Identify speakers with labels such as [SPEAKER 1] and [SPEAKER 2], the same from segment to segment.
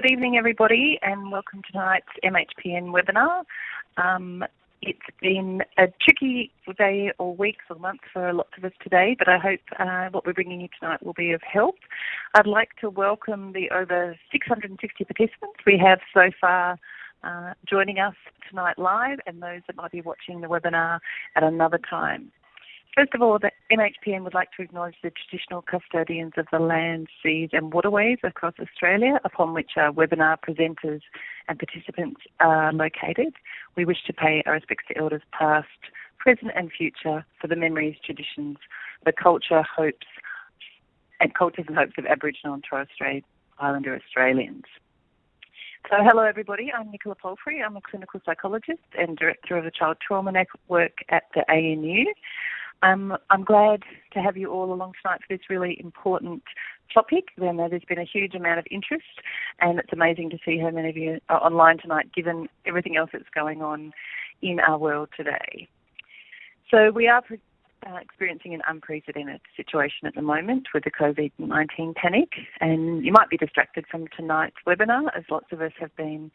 [SPEAKER 1] Good evening, everybody, and welcome to tonight's MHPN webinar. Um, it's been a tricky day or weeks or month for lots of us today, but I hope uh, what we're bringing you tonight will be of help. I'd like to welcome the over 660 participants we have so far uh, joining us tonight live and those that might be watching the webinar at another time. First of all, the MHPN would like to acknowledge the traditional custodians of the land, seas and waterways across Australia upon which our webinar presenters and participants are located. We wish to pay our respects to elders past, present and future for the memories, traditions, the culture, hopes and cultures and hopes of Aboriginal and Torres Strait Islander Australians. So hello everybody, I'm Nicola Palfrey. I'm a clinical psychologist and director of the Child Trauma Network at the ANU. Um, I'm glad to have you all along tonight for this really important topic. I know there's been a huge amount of interest, and it's amazing to see how many of you are online tonight, given everything else that's going on in our world today. So we are uh, experiencing an unprecedented situation at the moment with the COVID-19 panic, and you might be distracted from tonight's webinar, as lots of us have been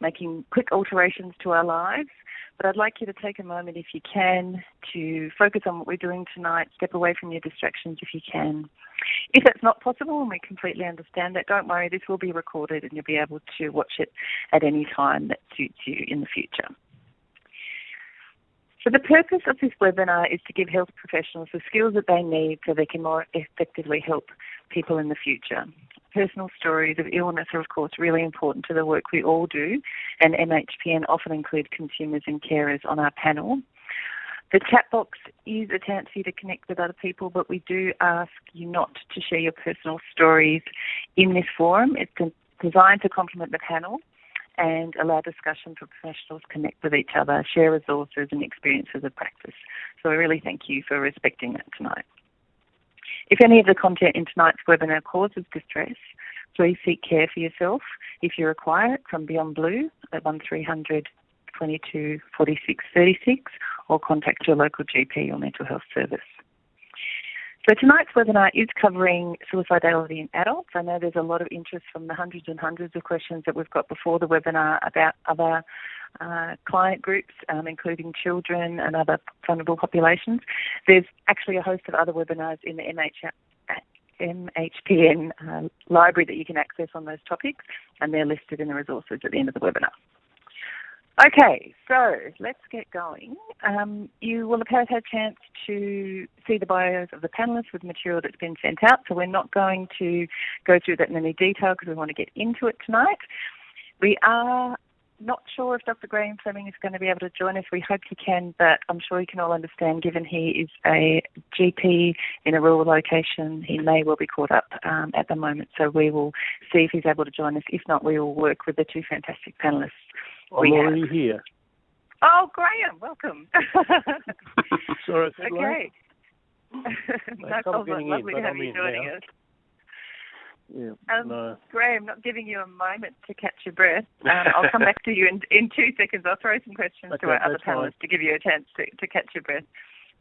[SPEAKER 1] making quick alterations to our lives but I'd like you to take a moment, if you can, to focus on what we're doing tonight, step away from your distractions if you can. If that's not possible, and we completely understand that, don't worry, this will be recorded and you'll be able to watch it at any time that suits you in the future. So the purpose of this webinar is to give health professionals the skills that they need so they can more effectively help people in the future personal stories of illness are, of course, really important to the work we all do, and MHPN often include consumers and carers on our panel. The chat box is a chance for you to connect with other people, but we do ask you not to share your personal stories in this forum. It's designed to complement the panel and allow discussion for professionals to connect with each other, share resources and experiences of practice. So I really thank you for respecting that tonight. If any of the content in tonight's webinar causes distress, please seek care for yourself if you require it from Beyond Blue at 1300 22 46 36 or contact your local GP or mental health service. So tonight's webinar is covering suicidality in adults. I know there's a lot of interest from the hundreds and hundreds of questions that we've got before the webinar about other uh, client groups, um, including children and other vulnerable populations. There's actually a host of other webinars in the MH, MHPN uh, library that you can access on those topics, and they're listed in the resources at the end of the webinar. Okay, so let's get going. Um, you will have had a chance to see the bios of the panelists with material that's been sent out, so we're not going to go through that in any detail because we want to get into it tonight. We are not sure if Dr. Graham Fleming is going to be able to join us. We hope he can, but I'm sure you can all understand, given he is a GP in a rural location, he may well be caught up um, at the moment. So we will see if he's able to join us. If not, we will work with the two fantastic panelists.
[SPEAKER 2] I'm already have. here.
[SPEAKER 1] Oh, Graham, welcome.
[SPEAKER 2] Sorry,
[SPEAKER 1] okay. no problem. Lovely to have you joining
[SPEAKER 2] now. us. Yeah,
[SPEAKER 1] um,
[SPEAKER 2] no.
[SPEAKER 1] Graham, not giving you a moment to catch your breath. Um, I'll come back to you in, in two seconds. I'll throw some questions
[SPEAKER 2] okay,
[SPEAKER 1] to our other
[SPEAKER 2] fine.
[SPEAKER 1] panelists to give you a chance to, to catch your breath.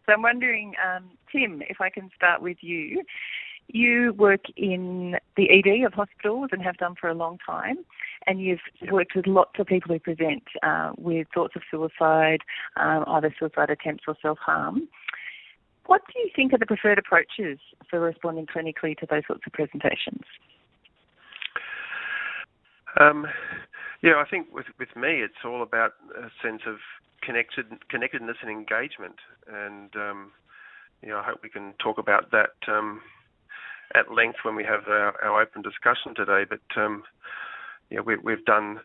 [SPEAKER 1] So I'm wondering, um, Tim, if I can start with you. You work in the ED of hospitals and have done for a long time, and you've worked with lots of people who present uh, with thoughts of suicide, um, either suicide attempts or self harm. What do you think are the preferred approaches for responding clinically to those sorts of presentations?
[SPEAKER 3] Um, yeah, I think with with me, it's all about a sense of connected connectedness and engagement, and um, you know, I hope we can talk about that um, at length when we have our, our open discussion today. But um, yeah, we, we've done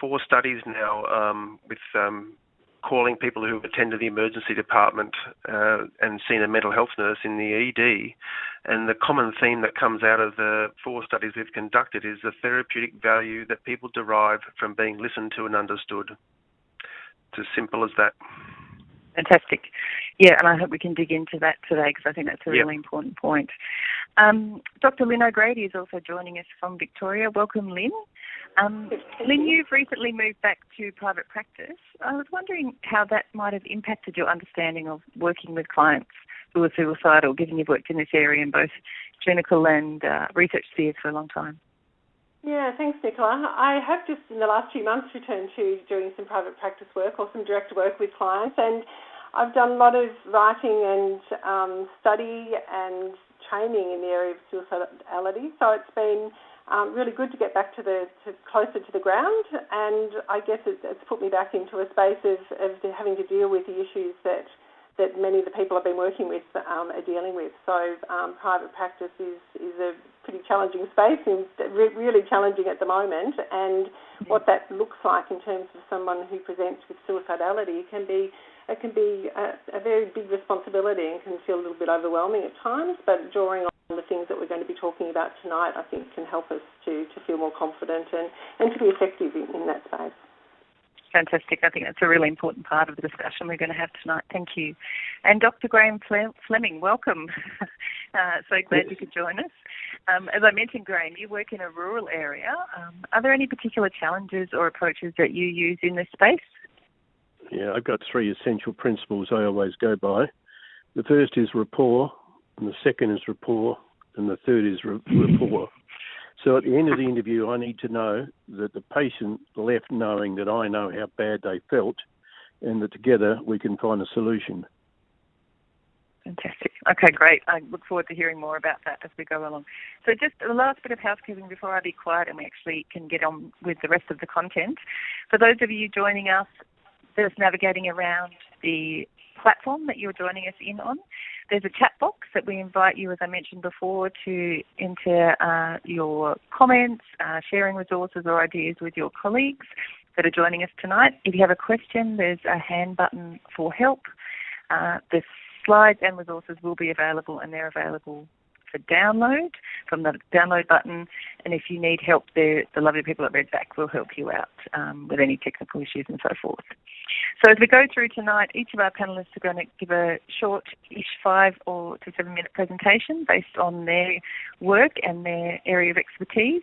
[SPEAKER 3] four studies now um, with um, calling people who attended the emergency department uh, and seen a mental health nurse in the ED. And the common theme that comes out of the four studies we've conducted is the therapeutic value that people derive from being listened to and understood. It's as simple as that.
[SPEAKER 1] Fantastic. Yeah, and I hope we can dig into that today because I think that's a really
[SPEAKER 3] yep.
[SPEAKER 1] important point. Um, Dr. Lynn O'Grady is also joining us from Victoria. Welcome, Lynn. Um, Lynn, you've recently moved back to private practice. I was wondering how that might have impacted your understanding of working with clients who are suicidal, given you've worked in this area in both clinical and uh, research spheres for a long time.
[SPEAKER 4] Yeah, thanks, Nicola. I have just in the last few months returned to doing some private practice work or some direct work with clients, and I've done a lot of writing and um, study and training in the area of suicidality. So it's been um, really good to get back to the to closer to the ground, and I guess it's, it's put me back into a space of, of having to deal with the issues that that many of the people I've been working with um, are dealing with. So um, private practice is, is a pretty challenging space and re- really challenging at the moment. And what that looks like in terms of someone who presents with suicidality can be it can be a, a very big responsibility and can feel a little bit overwhelming at times. But drawing on the things that we're going to be talking about tonight, I think, can help us to, to feel more confident and, and to be effective in, in that space
[SPEAKER 1] fantastic. I think that's a really important part of the discussion we're going to have tonight. Thank you. And Dr. Graham Fleming, welcome. uh, so glad you could join us. Um, as I mentioned, Graham, you work in a rural area. Um, are there any particular challenges or approaches that you use in this space?
[SPEAKER 2] Yeah, I've got three essential principles I always go by. The first is rapport, and the second is rapport, and the third is rapport. So at the end of the interview, I need to know that the patient left knowing that I know how bad they felt and that together we can find a solution.
[SPEAKER 1] Fantastic. Okay, great. I look forward to hearing more about that as we go along. So, just the last bit of housekeeping before I be quiet and we actually can get on with the rest of the content. For those of you joining us, just navigating around the platform that you're joining us in on, there's a chat box that we invite you, as I mentioned before, to enter uh, your comments, uh, sharing resources or ideas with your colleagues that are joining us tonight. If you have a question, there's a hand button for help. Uh, the slides and resources will be available and they're available for download from the download button. And if you need help, the, the lovely people at Redback will help you out um, with any technical issues and so forth. So as we go through tonight, each of our panellists are going to give a short-ish five or to seven-minute presentation based on their work and their area of expertise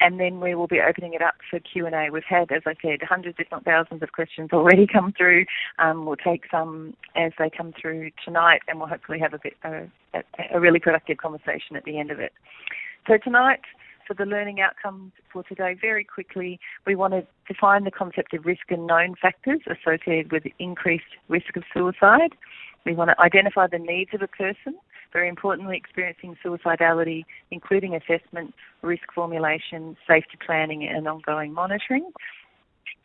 [SPEAKER 1] and then we will be opening it up for Q&A. We've had, as I said, hundreds, if not thousands of questions already come through. Um, we'll take some as they come through tonight, and we'll hopefully have a, bit, uh, a, a really productive conversation at the end of it. So tonight, for the learning outcomes for today, very quickly, we want to define the concept of risk and known factors associated with increased risk of suicide. We want to identify the needs of a person very importantly, experiencing suicidality, including assessment, risk formulation, safety planning, and ongoing monitoring.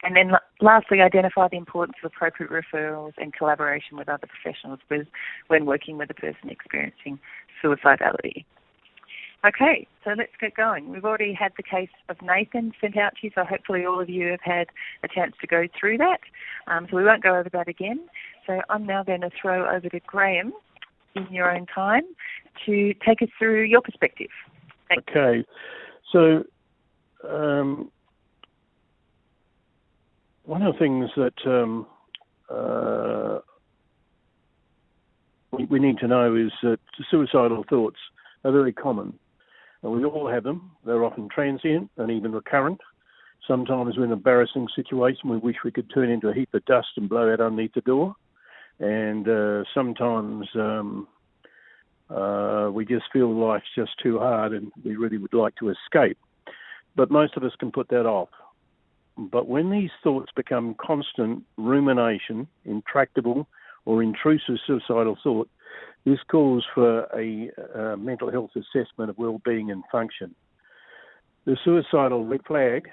[SPEAKER 1] And then lastly, identify the importance of appropriate referrals and collaboration with other professionals when working with a person experiencing suicidality. Okay, so let's get going. We've already had the case of Nathan sent out to you, so hopefully all of you have had a chance to go through that. Um, so we won't go over that again. So I'm now going to throw over to Graham in your own time to take us through your perspective.
[SPEAKER 2] Thanks. Okay, so um, one of the things that um, uh, we, we, need to know is that suicidal thoughts are very common. And we all have them. They're often transient and even recurrent. Sometimes we're in an embarrassing situation we wish we could turn into a heap of dust and blow out underneath the door and uh, sometimes um, uh, we just feel life's just too hard and we really would like to escape. But most of us can put that off. But when these thoughts become constant rumination, intractable, or intrusive suicidal thought, this calls for a, a mental health assessment of well-being and function. The suicidal red flag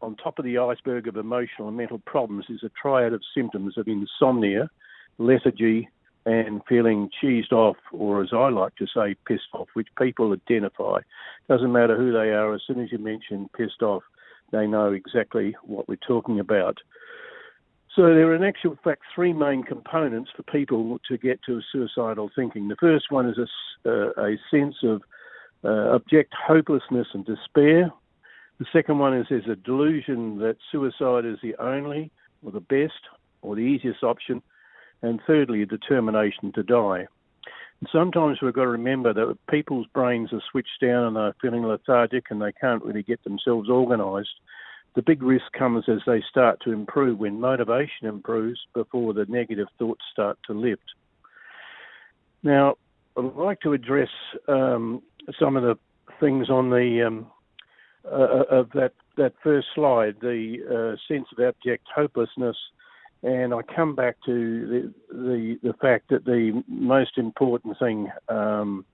[SPEAKER 2] on top of the iceberg of emotional and mental problems is a triad of symptoms of insomnia, lethargy, and feeling cheesed off, or as I like to say, pissed off, which people identify. Doesn't matter who they are, as soon as you mention pissed off, they know exactly what we're talking about. So there are in actual fact three main components for people to get to suicidal thinking. The first one is a, uh, a sense of uh, abject hopelessness and despair. The second one is there's a delusion that suicide is the only or the best or the easiest option and thirdly, a determination to die. And sometimes we've got to remember that people's brains are switched down and they're feeling lethargic and they can't really get themselves organised. The big risk comes as they start to improve when motivation improves before the negative thoughts start to lift. Now, I'd like to address um, some of the things on the um, uh, of that, that first slide, the uh, sense of abject hopelessness, and I come back to the, the, the fact that the most important thing um,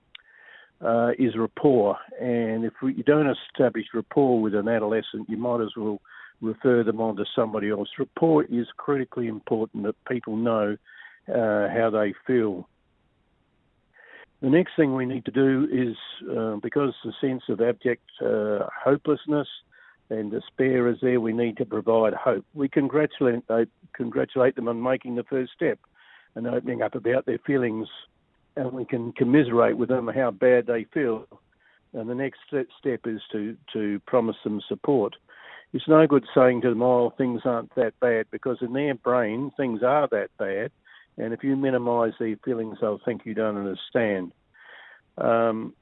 [SPEAKER 2] uh, is rapport. And if you don't establish rapport with an adolescent, you might as well refer them on to somebody else. Rapport is critically important that people know uh, how they feel. The next thing we need to do is, uh, because the sense of abject uh, hopelessness and despair is there, we need to provide hope. We congratulate, uh, congratulate them on making the first step and opening up about their feelings, and we can commiserate with them how bad they feel. And the next step is to, to promise them support. It's no good saying to them, oh, things aren't that bad, because in their brain, things are that bad and if you minimise their feelings, they'll think you don't understand. Um,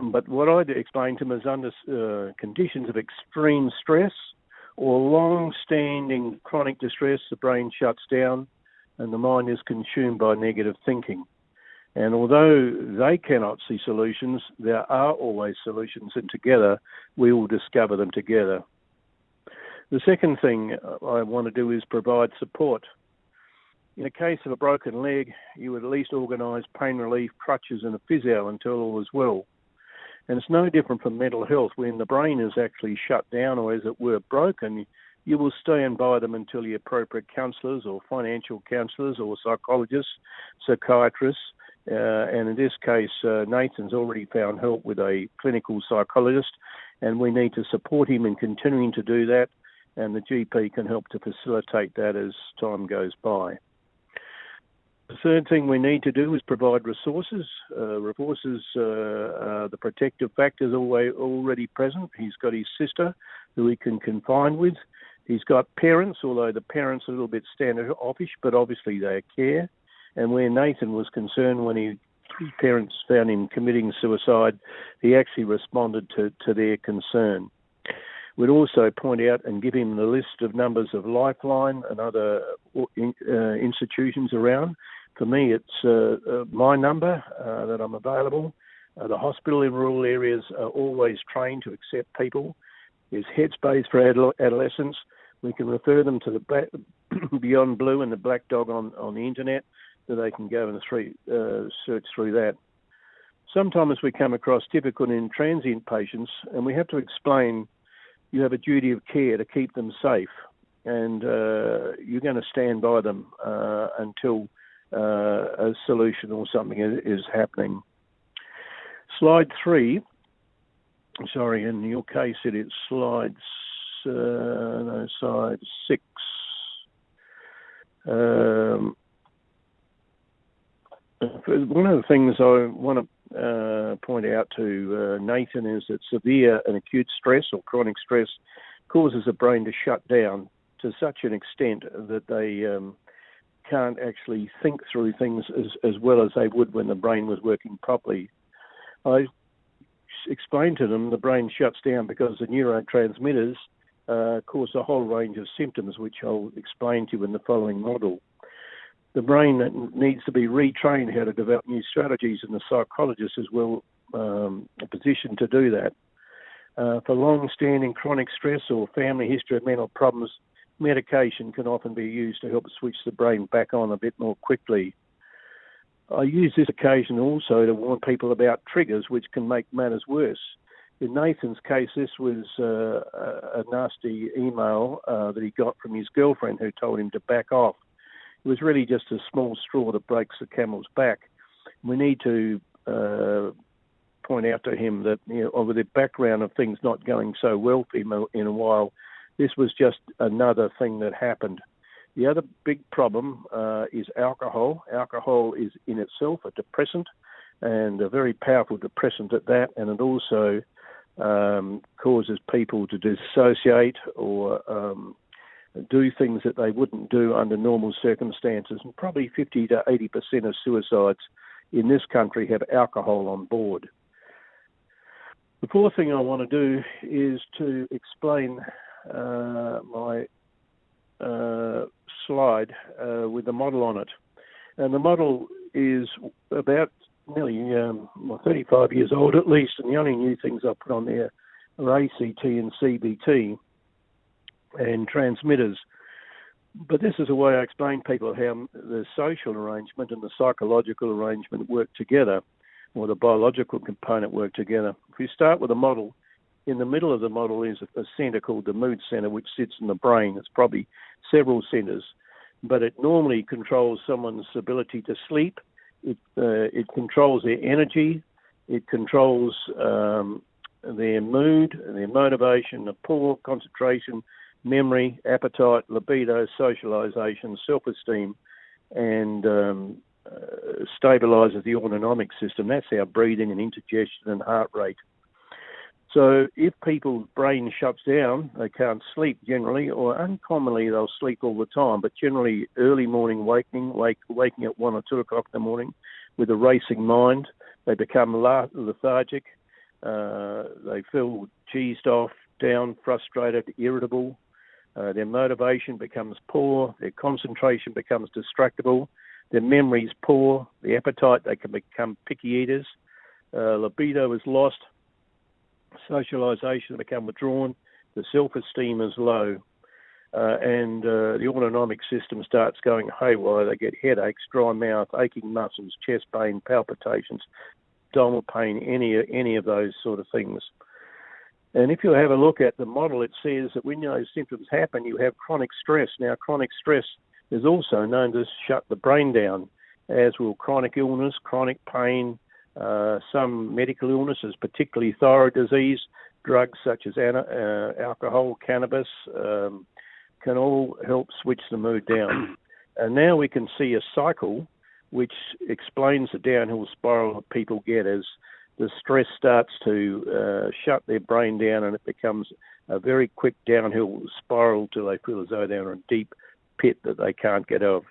[SPEAKER 2] but what I explain to them is under uh, conditions of extreme stress or long-standing chronic distress, the brain shuts down and the mind is consumed by negative thinking. And although they cannot see solutions, there are always solutions, and together we will discover them together. The second thing I want to do is provide support. In a case of a broken leg, you would at least organise pain relief, crutches, and a physio until all is well. And it's no different from mental health. When the brain is actually shut down or, as it were, broken, you will stand by them until the appropriate counsellors or financial counsellors or psychologists, psychiatrists, uh, and in this case, uh, Nathan's already found help with a clinical psychologist, and we need to support him in continuing to do that, and the GP can help to facilitate that as time goes by. The third thing we need to do is provide resources. Uh, resources, uh, uh, the protective factors always already present. He's got his sister who he can confine with. He's got parents, although the parents are a little bit standoffish, but obviously they care. And where Nathan was concerned when he, his parents found him committing suicide, he actually responded to, to their concern. We'd also point out and give him the list of numbers of Lifeline and other uh, institutions around for me, it's uh, uh, my number uh, that I'm available. The hospital in rural areas are always trained to accept people. There's headspace for adolescents. We can refer them to the Beyond Blue and the Black Dog on, on the internet, so they can go and three, search through that. Sometimes we come across typical and transient patients, and we have to explain you have a duty of care to keep them safe, and uh, you're going to stand by them uh, until a solution or something is, is happening. Slide three. Sorry, in your case it is slides. Uh, no, slide six. Um, one of the things I want to uh, point out to uh, Nathan is that severe and acute stress or chronic stress causes the brain to shut down to such an extent that they um, can't actually think through things as, as well as they would when the brain was working properly. I explained to them the brain shuts down because the neurotransmitters uh, cause a whole range of symptoms, which I'll explain to you in the following model. The brain needs to be retrained how to develop new strategies, and the psychologist is well um, positioned to do that. Uh, for long-standing chronic stress or family history of mental problems, medication can often be used to help switch the brain back on a bit more quickly. I use this occasion also to warn people about triggers which can make matters worse. In Nathan's case, this was uh, a nasty email uh, that he got from his girlfriend who told him to back off. It was really just a small straw that breaks the camel's back. We need to uh, point out to him that, you know, over the background of things not going so well for him in a while, this was just another thing that happened. The other big problem uh, is alcohol. Alcohol is in itself a depressant and a very powerful depressant at that, and it also um, causes people to dissociate or um, do things that they wouldn't do under normal circumstances. And probably 50 to 80 percent of suicides in this country have alcohol on board. The fourth thing I want to do is to explain my uh, slide uh, with the model on it. And the model is about nearly um, well, 35 years old at least, and the only new things I put on there are ACT and CBT and transmitters. But this is a way I explain people how the social arrangement and the psychological arrangement work together, or the biological component work together. If we start with a model, in the middle of the model is a centre called the mood centre, which sits in the brain. It's probably several centres, but it normally controls someone's ability to sleep. It uh, it controls their energy. It controls um, their mood, their motivation, the poor concentration, memory, appetite, libido, socialization, self esteem, and um, uh, stabilizes the autonomic system. That's our breathing and indigestion and heart rate. So if people's brain shuts down, they can't sleep generally, or uncommonly they'll sleep all the time, but generally early morning waking, wake, waking at one or two o'clock in the morning with a racing mind, they become lethargic, uh, they feel cheesed off, down, frustrated, irritable, uh, their motivation becomes poor, their concentration becomes distractible, their memory is poor, the appetite, they can become picky eaters, uh, libido is lost, socialization become withdrawn, the self-esteem is low, uh, and uh, the autonomic system starts going haywire. They get headaches, dry mouth, aching muscles, chest pain, palpitations, abdominal pain, any any of those sort of things. And if you have a look at the model, it says that when those symptoms happen, you have chronic stress. Now, chronic stress is also known to shut the brain down, as will chronic illness, chronic pain, some medical illnesses, particularly thyroid disease, drugs such as uh, alcohol, cannabis, um, can all help switch the mood down. And now we can see a cycle which explains the downhill spiral that people get as the stress starts to uh, shut their brain down and it becomes a very quick downhill spiral till they feel as though they're in a deep pit that they can't get out of.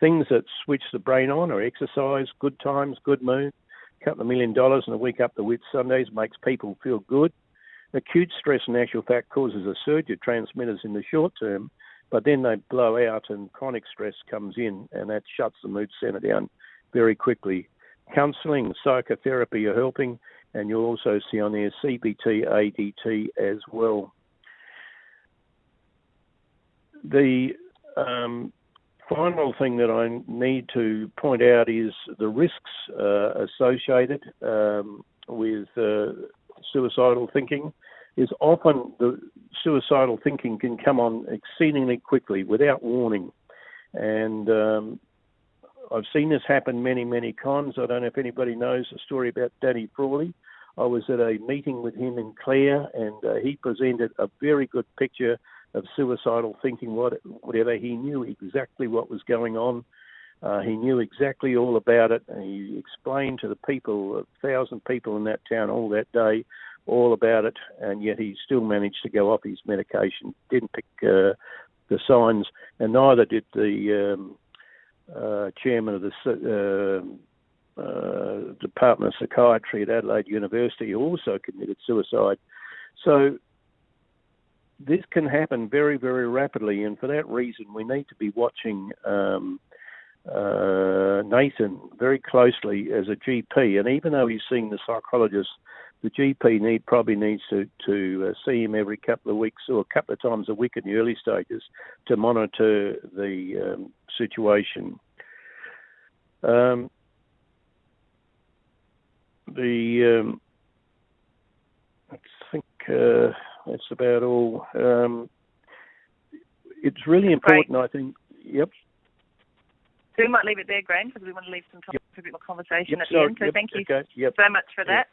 [SPEAKER 2] Things that switch the brain on are exercise, good times, good mood, couple of million dollars and a week up the Whit Sundays makes people feel good. Acute stress, in actual fact, causes a surge of transmitters in the short term, but then they blow out and chronic stress comes in and that shuts the mood center down very quickly counselling, psychotherapy are helping, and you'll also see on there CBT, ACT as well. The um, final thing that I need to point out is the risks uh, associated um, with uh, suicidal thinking. Is often the suicidal thinking can come on exceedingly quickly without warning, and um, I've seen this happen many, many times. I don't know if anybody knows the story about Danny Frawley. I was at a meeting with him in Clare, and uh, he presented a very good picture of suicidal thinking. What whatever he knew exactly what was going on. Uh, he knew exactly all about it, he explained to the people, a thousand people in that town all that day, all about it. And yet he still managed to go off his medication. Didn't pick uh, the signs, and neither did the um, uh, chairman of the uh, uh, Department of Psychiatry at Adelaide University, who also committed suicide. So this can happen very, very rapidly, and for that reason, we need to be watching um, uh, Nathan very closely as a GP. And even though he's seeing the psychologist, the GP need probably needs to to uh, see him every couple of weeks or a couple of times a week in the early stages to monitor the um, situation. Um, the um, I think uh, that's about all. Um, it's really important, Great. I think. Yep.
[SPEAKER 1] So we might leave it there, Graham, because we want to leave some time yep. for a bit more conversation
[SPEAKER 2] yep,
[SPEAKER 1] at the end. So
[SPEAKER 2] yep,
[SPEAKER 1] thank you
[SPEAKER 2] okay, yep.
[SPEAKER 1] so much for that.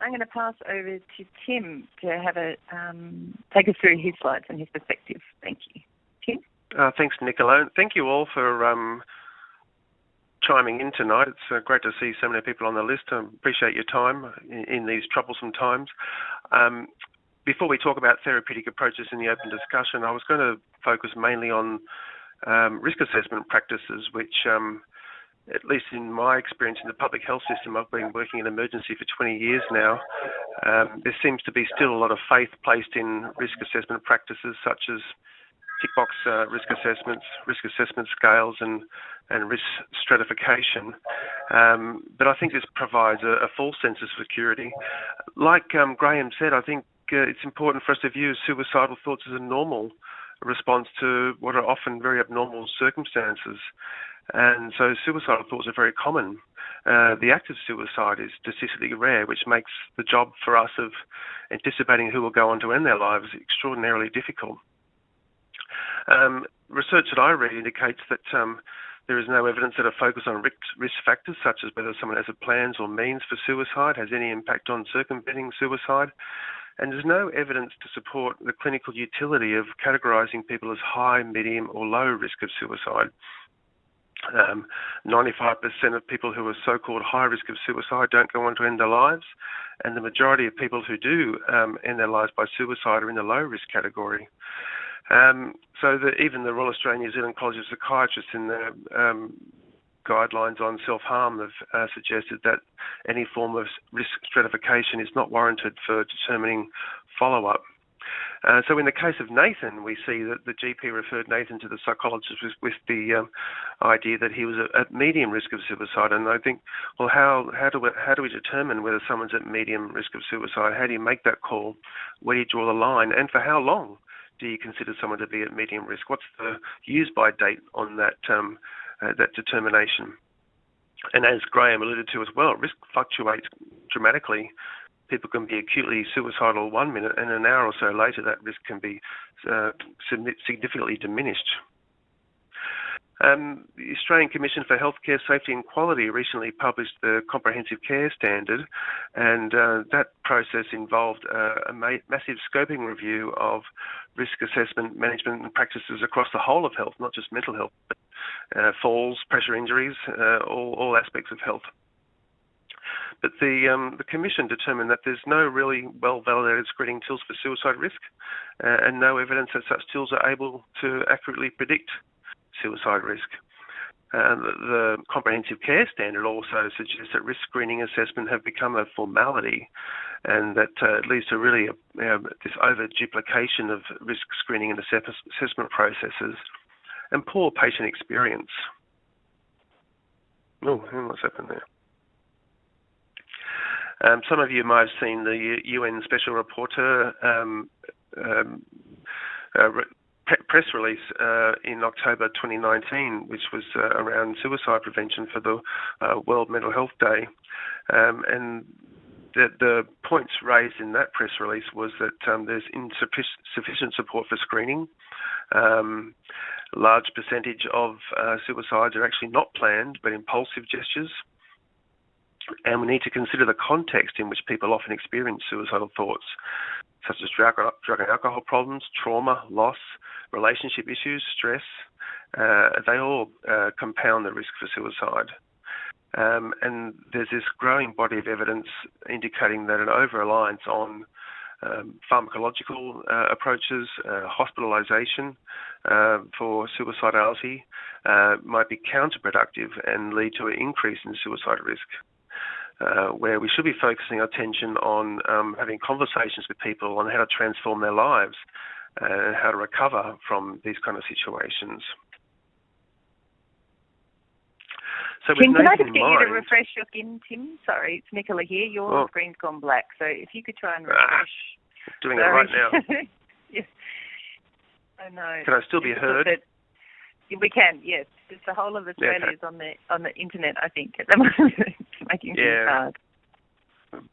[SPEAKER 1] I'm going to pass over to Tim to have a um, take us through his slides and his perspective. Thank you, Tim.
[SPEAKER 3] Uh, thanks, Nicola. Thank you all for um, chiming in tonight. It's uh, great to see so many people on the list. I appreciate your time in, in these troublesome times. Um, before we talk about therapeutic approaches in the open discussion, I was going to focus mainly on um, risk assessment practices, which, um, at least in my experience in the public health system, I've been working in emergency for 20 years now. Um, there seems to be still a lot of faith placed in risk assessment practices such as tick box uh, risk assessments, risk assessment scales, and and risk stratification. Um, but I think this provides a, a, false sense of security. Like um, Graham said, I think uh, it's important for us to view suicidal thoughts as a normal response to what are often very abnormal circumstances. And so suicidal thoughts are very common. Uh, the act of suicide is statistically rare, which makes the job for us of anticipating who will go on to end their lives extraordinarily difficult. Um, research that I read indicates that um, there is no evidence that a focus on risk factors, such as whether someone has a plans or means for suicide, has any impact on circumventing suicide. And there's no evidence to support the clinical utility of categorising people as high, medium, or low risk of suicide. Um, 95% of people who are so-called high risk of suicide don't go on to end their lives, and the majority of people who do um, end their lives by suicide are in the low risk category. Um, so the, even the Royal Australian New Zealand College of Psychiatrists in the um, guidelines on self-harm have uh, suggested that any form of risk stratification is not warranted for determining follow-up. Uh, so in the case of Nathan, we see that the GP referred Nathan to the psychologist with, with the um, idea that he was at medium risk of suicide. And I think, well, how how do we, how do we determine whether someone's at medium risk of suicide? How do you make that call? Where do you draw the line? And for how long do you consider someone to be at medium risk? What's the use by date on that um, uh, that determination? And as Graham alluded to as well, risk fluctuates dramatically people can be acutely suicidal one minute, and an hour or so later, that risk can be uh, significantly diminished. Um, the Australian Commission for Healthcare Safety and Quality recently published the Comprehensive Care Standard, and uh, that process involved uh, a ma- massive scoping review of risk assessment, management, and practices across the whole of health, not just mental health, but uh, falls, pressure injuries, uh, all, all aspects of health. But the um, the commission determined that there's no really well validated screening tools for suicide risk, uh, and no evidence that such tools are able to accurately predict suicide risk. The, the, comprehensive care standard also suggests that risk screening assessment have become a formality, and that uh, leads to really a, uh, this over duplication of risk screening and assessment processes, and poor patient experience. Oh, what's happened there? Um, some of you might have seen the UN Special Rapporteur um, um, uh, press release uh, in October 2019, which was uh, around suicide prevention for the uh, World Mental Health Day. Um, and the, points raised in that press release was that um, there's insufficient support for screening. Um, large percentage of suicides are actually not planned but impulsive gestures and we need to consider the context in which people often experience suicidal thoughts, such as drug, and alcohol problems, trauma, loss, relationship issues, stress. Uh, they all uh, compound the risk for suicide. Um, and there's this growing body of evidence indicating that an over reliance on um, pharmacological uh, approaches, uh, hospitalisation uh, for suicidality uh, might be counterproductive and lead to an increase in suicide risk uh, where we should be focusing our attention on um, having conversations with people on how to transform their lives and how to recover from these kind of situations.
[SPEAKER 1] So Tim, can I just get mind, you to refresh your skin, Tim? Sorry, it's Nicola here. Your oh. screen's gone black, so if you could try and ah, refresh.
[SPEAKER 3] Ah, doing Sorry. it right now.
[SPEAKER 1] yes. I know.
[SPEAKER 3] Can I still be heard?
[SPEAKER 1] We can, yes. It's the whole of Australia yeah, okay. is on the on the internet, I think, at the moment. Making yeah. things hard.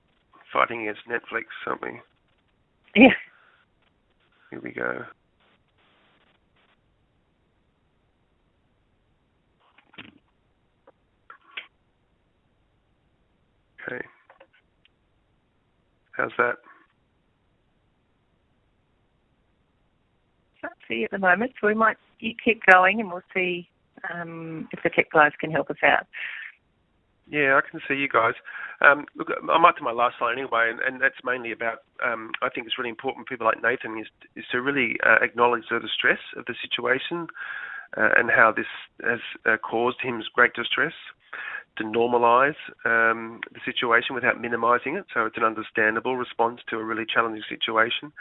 [SPEAKER 3] Fighting against Netflix, something.
[SPEAKER 1] Yeah.
[SPEAKER 3] Here we go. Okay. How's that?
[SPEAKER 1] Can't see at the moment, so we might keep going and we'll see um, if the tech guys can help us out.
[SPEAKER 3] Yeah, I can see you guys. Um, look, I might do my last slide anyway, and, and that's mainly about. Um, I think it's really important. For people like Nathan is is to really uh, acknowledge the distress of the situation uh, and how this has uh, caused him great distress. To normalise um, the situation without minimising it, so it's an understandable response to a really challenging situation.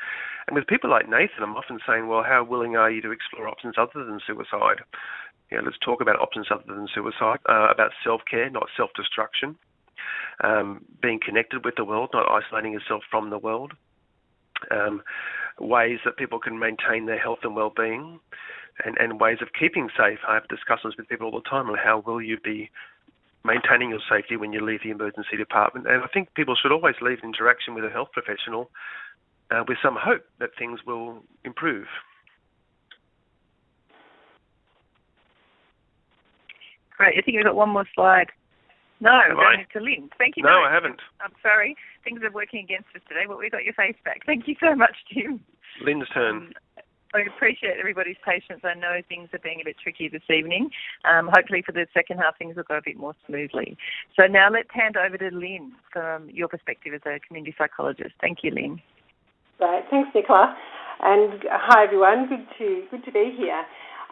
[SPEAKER 3] And with people like Nathan, I'm often saying, well, how willing are you to explore options other than suicide? You know, let's talk about options other than suicide, uh, about self-care, not self-destruction, um, being connected with the world, not isolating yourself from the world. um, ways that people can maintain their health and well-being, and, and ways of keeping safe. I have discussions with people all the time on how will you be maintaining your safety when you leave the emergency department. And I think people should always leave interaction with a health professional uh, with some hope that things will improve.
[SPEAKER 1] Great. I think we've got one more slide. No, I'm going to Lynn. Thank you.
[SPEAKER 3] No, I haven't.
[SPEAKER 1] I'm sorry. Things are working against us today, but we got your face back. Thank you so much, Tim.
[SPEAKER 3] Lynn's turn.
[SPEAKER 1] Um, I appreciate everybody's patience. I know things are being a bit tricky this evening. Um, hopefully, for the second half, things will go a bit more smoothly. So now let's hand over to Lynn from your perspective as a community psychologist. Thank you, Lynn.
[SPEAKER 4] Right. Thanks, Nicola. And hi, everyone. Good to good to be here.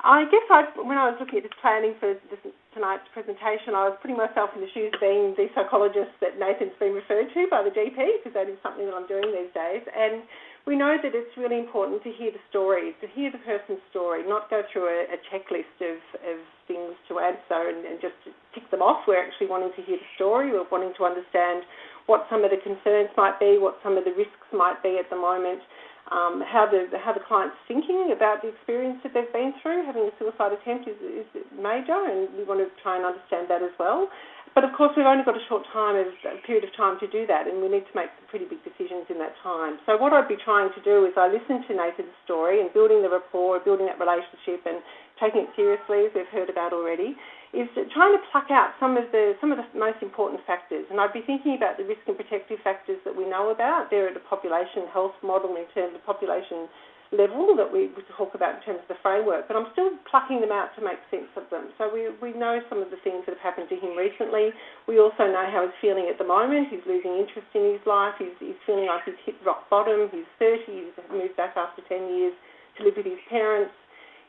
[SPEAKER 4] I guess I, when I was looking at this planning for this, tonight's presentation, I was putting myself in the shoes of being the psychologist that Nathan's been referred to by the GP, because that is something that I'm doing these days. And we know that it's really important to hear the story, to hear the person's story, not go through a, a checklist of, of things to answer and, and just tick them off. We're actually wanting to hear the story. We're wanting to understand what some of the concerns might be, what some of the risks might be at the moment, um, how the how the client's thinking about the experience that they've been through. Having a suicide attempt is, is major, and we want to try and understand that as well. But of course, we've only got a short time, a period of time to do that, and we need to make some pretty big decisions in that time. So what I'd be trying to do is I listen to Nathan's story and building the rapport, building that relationship, and taking it seriously, as we've heard about already, is trying to pluck out some of the some of the most important factors. And I'd be thinking about the risk and protective factors that we know about. They're at the population health model in terms of population level that we talk about in terms of the framework, but I'm still plucking them out to make sense of them. So we, we know some of the things that have happened to him recently. We also know how he's feeling at the moment. He's losing interest in his life. He's, he's feeling like he's hit rock bottom. He's 30. He's moved back after 10 years to live with his parents.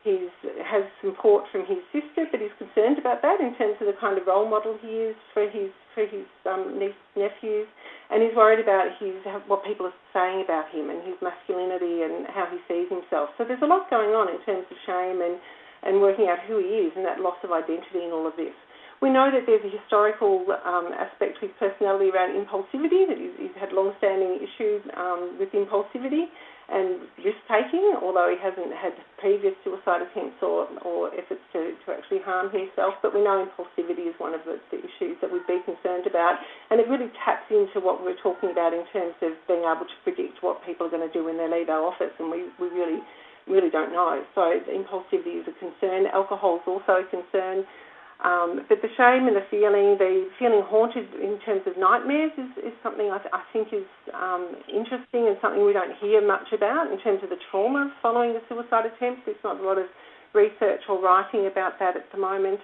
[SPEAKER 4] He has support from his sister, but he's concerned about that in terms of the kind of role model he is for his for his um, niece, nephews, and he's worried about his what people are saying about him and his masculinity and how he sees himself. So there's a lot going on in terms of shame and and working out who he is and that loss of identity and all of this. We know that there's a historical um, aspect his personality around impulsivity, that he's, he's had long-standing issues um, with impulsivity and risk taking, although he hasn't had previous suicide attempts or, or efforts to, to actually harm himself. But we know impulsivity is one of the, the issues that we'd be concerned about, and it really taps into what we are talking about in terms of being able to predict what people are going to do when they leave our office, and we, we really really don't know. So impulsivity is a concern. Alcohol is also a concern. Um, but the shame and the feeling, the feeling haunted in terms of nightmares, is, is something I, th- I think is um, interesting and something we don't hear much about in terms of the trauma following the suicide attempt. There's not a lot of research or writing about that at the moment.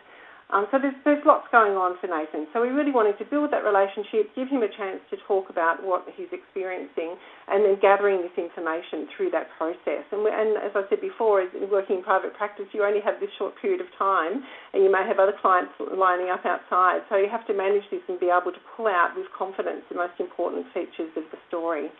[SPEAKER 4] Um, so there's, there's lots going on for Nathan. So we really wanted to build that relationship, give him a chance to talk about what he's experiencing, and then gathering this information through that process. And, we, and as I said before, as working in private practice, you only have this short period of time, and you may have other clients lining up outside. So you have to manage this and be able to pull out with confidence the most important features of the story.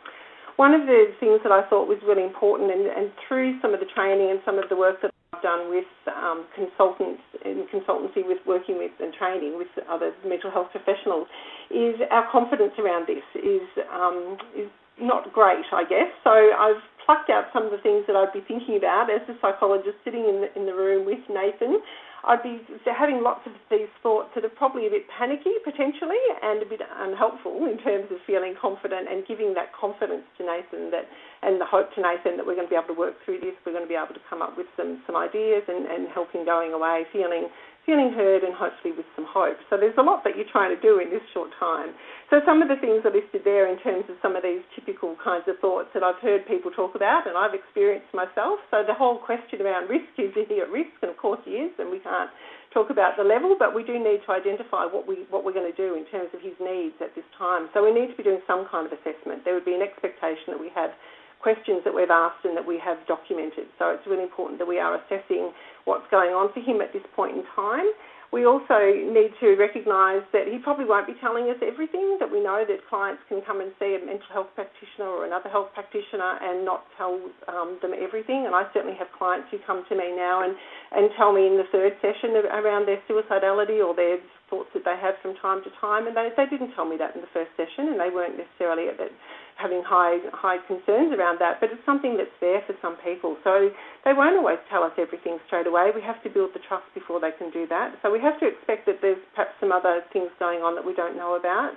[SPEAKER 4] One of the things that I thought was really important, and, and through some of the training and some of the work that done with um, consultants in consultancy with working with and training with other mental health professionals is our confidence around this is um, is not great, I guess. So I've plucked out some of the things that I'd be thinking about as a psychologist sitting in the, in the room with Nathan I'd be having lots of these thoughts that are probably a bit panicky potentially and a bit unhelpful in terms of feeling confident and giving that confidence to Nathan that and the hope to Nathan that we're going to be able to work through this, we're going to be able to come up with some, some ideas and, and help him going away feeling feeling heard and hopefully with some hope. So there's a lot that you're trying to do in this short time. So some of the things are listed there in terms of some of these typical kinds of thoughts that I've heard people talk about and I've experienced myself. So the whole question around risk is he at risk? And of course he is, and we can't talk about the level, but we do need to identify what we what we're going to do in terms of his needs at this time. So we need to be doing some kind of assessment. There would be an expectation that we have questions that we've asked and that we have documented. So it's really important that we are assessing what's going on for him at this point in time. We also need to recognise that he probably won't be telling us everything, that we know that clients can come and see a mental health practitioner or another health practitioner and not tell um, them everything. And I certainly have clients who come to me now and, and tell me in the third session around their suicidality or their thoughts that they have from time to time, and they, they didn't tell me that in the first session, and they weren't necessarily at that having high high concerns around that, but it's something that's there for some people. So they won't always tell us everything straight away. We have to build the trust before they can do that. So we have to expect that there's perhaps some other things going on that we don't know about.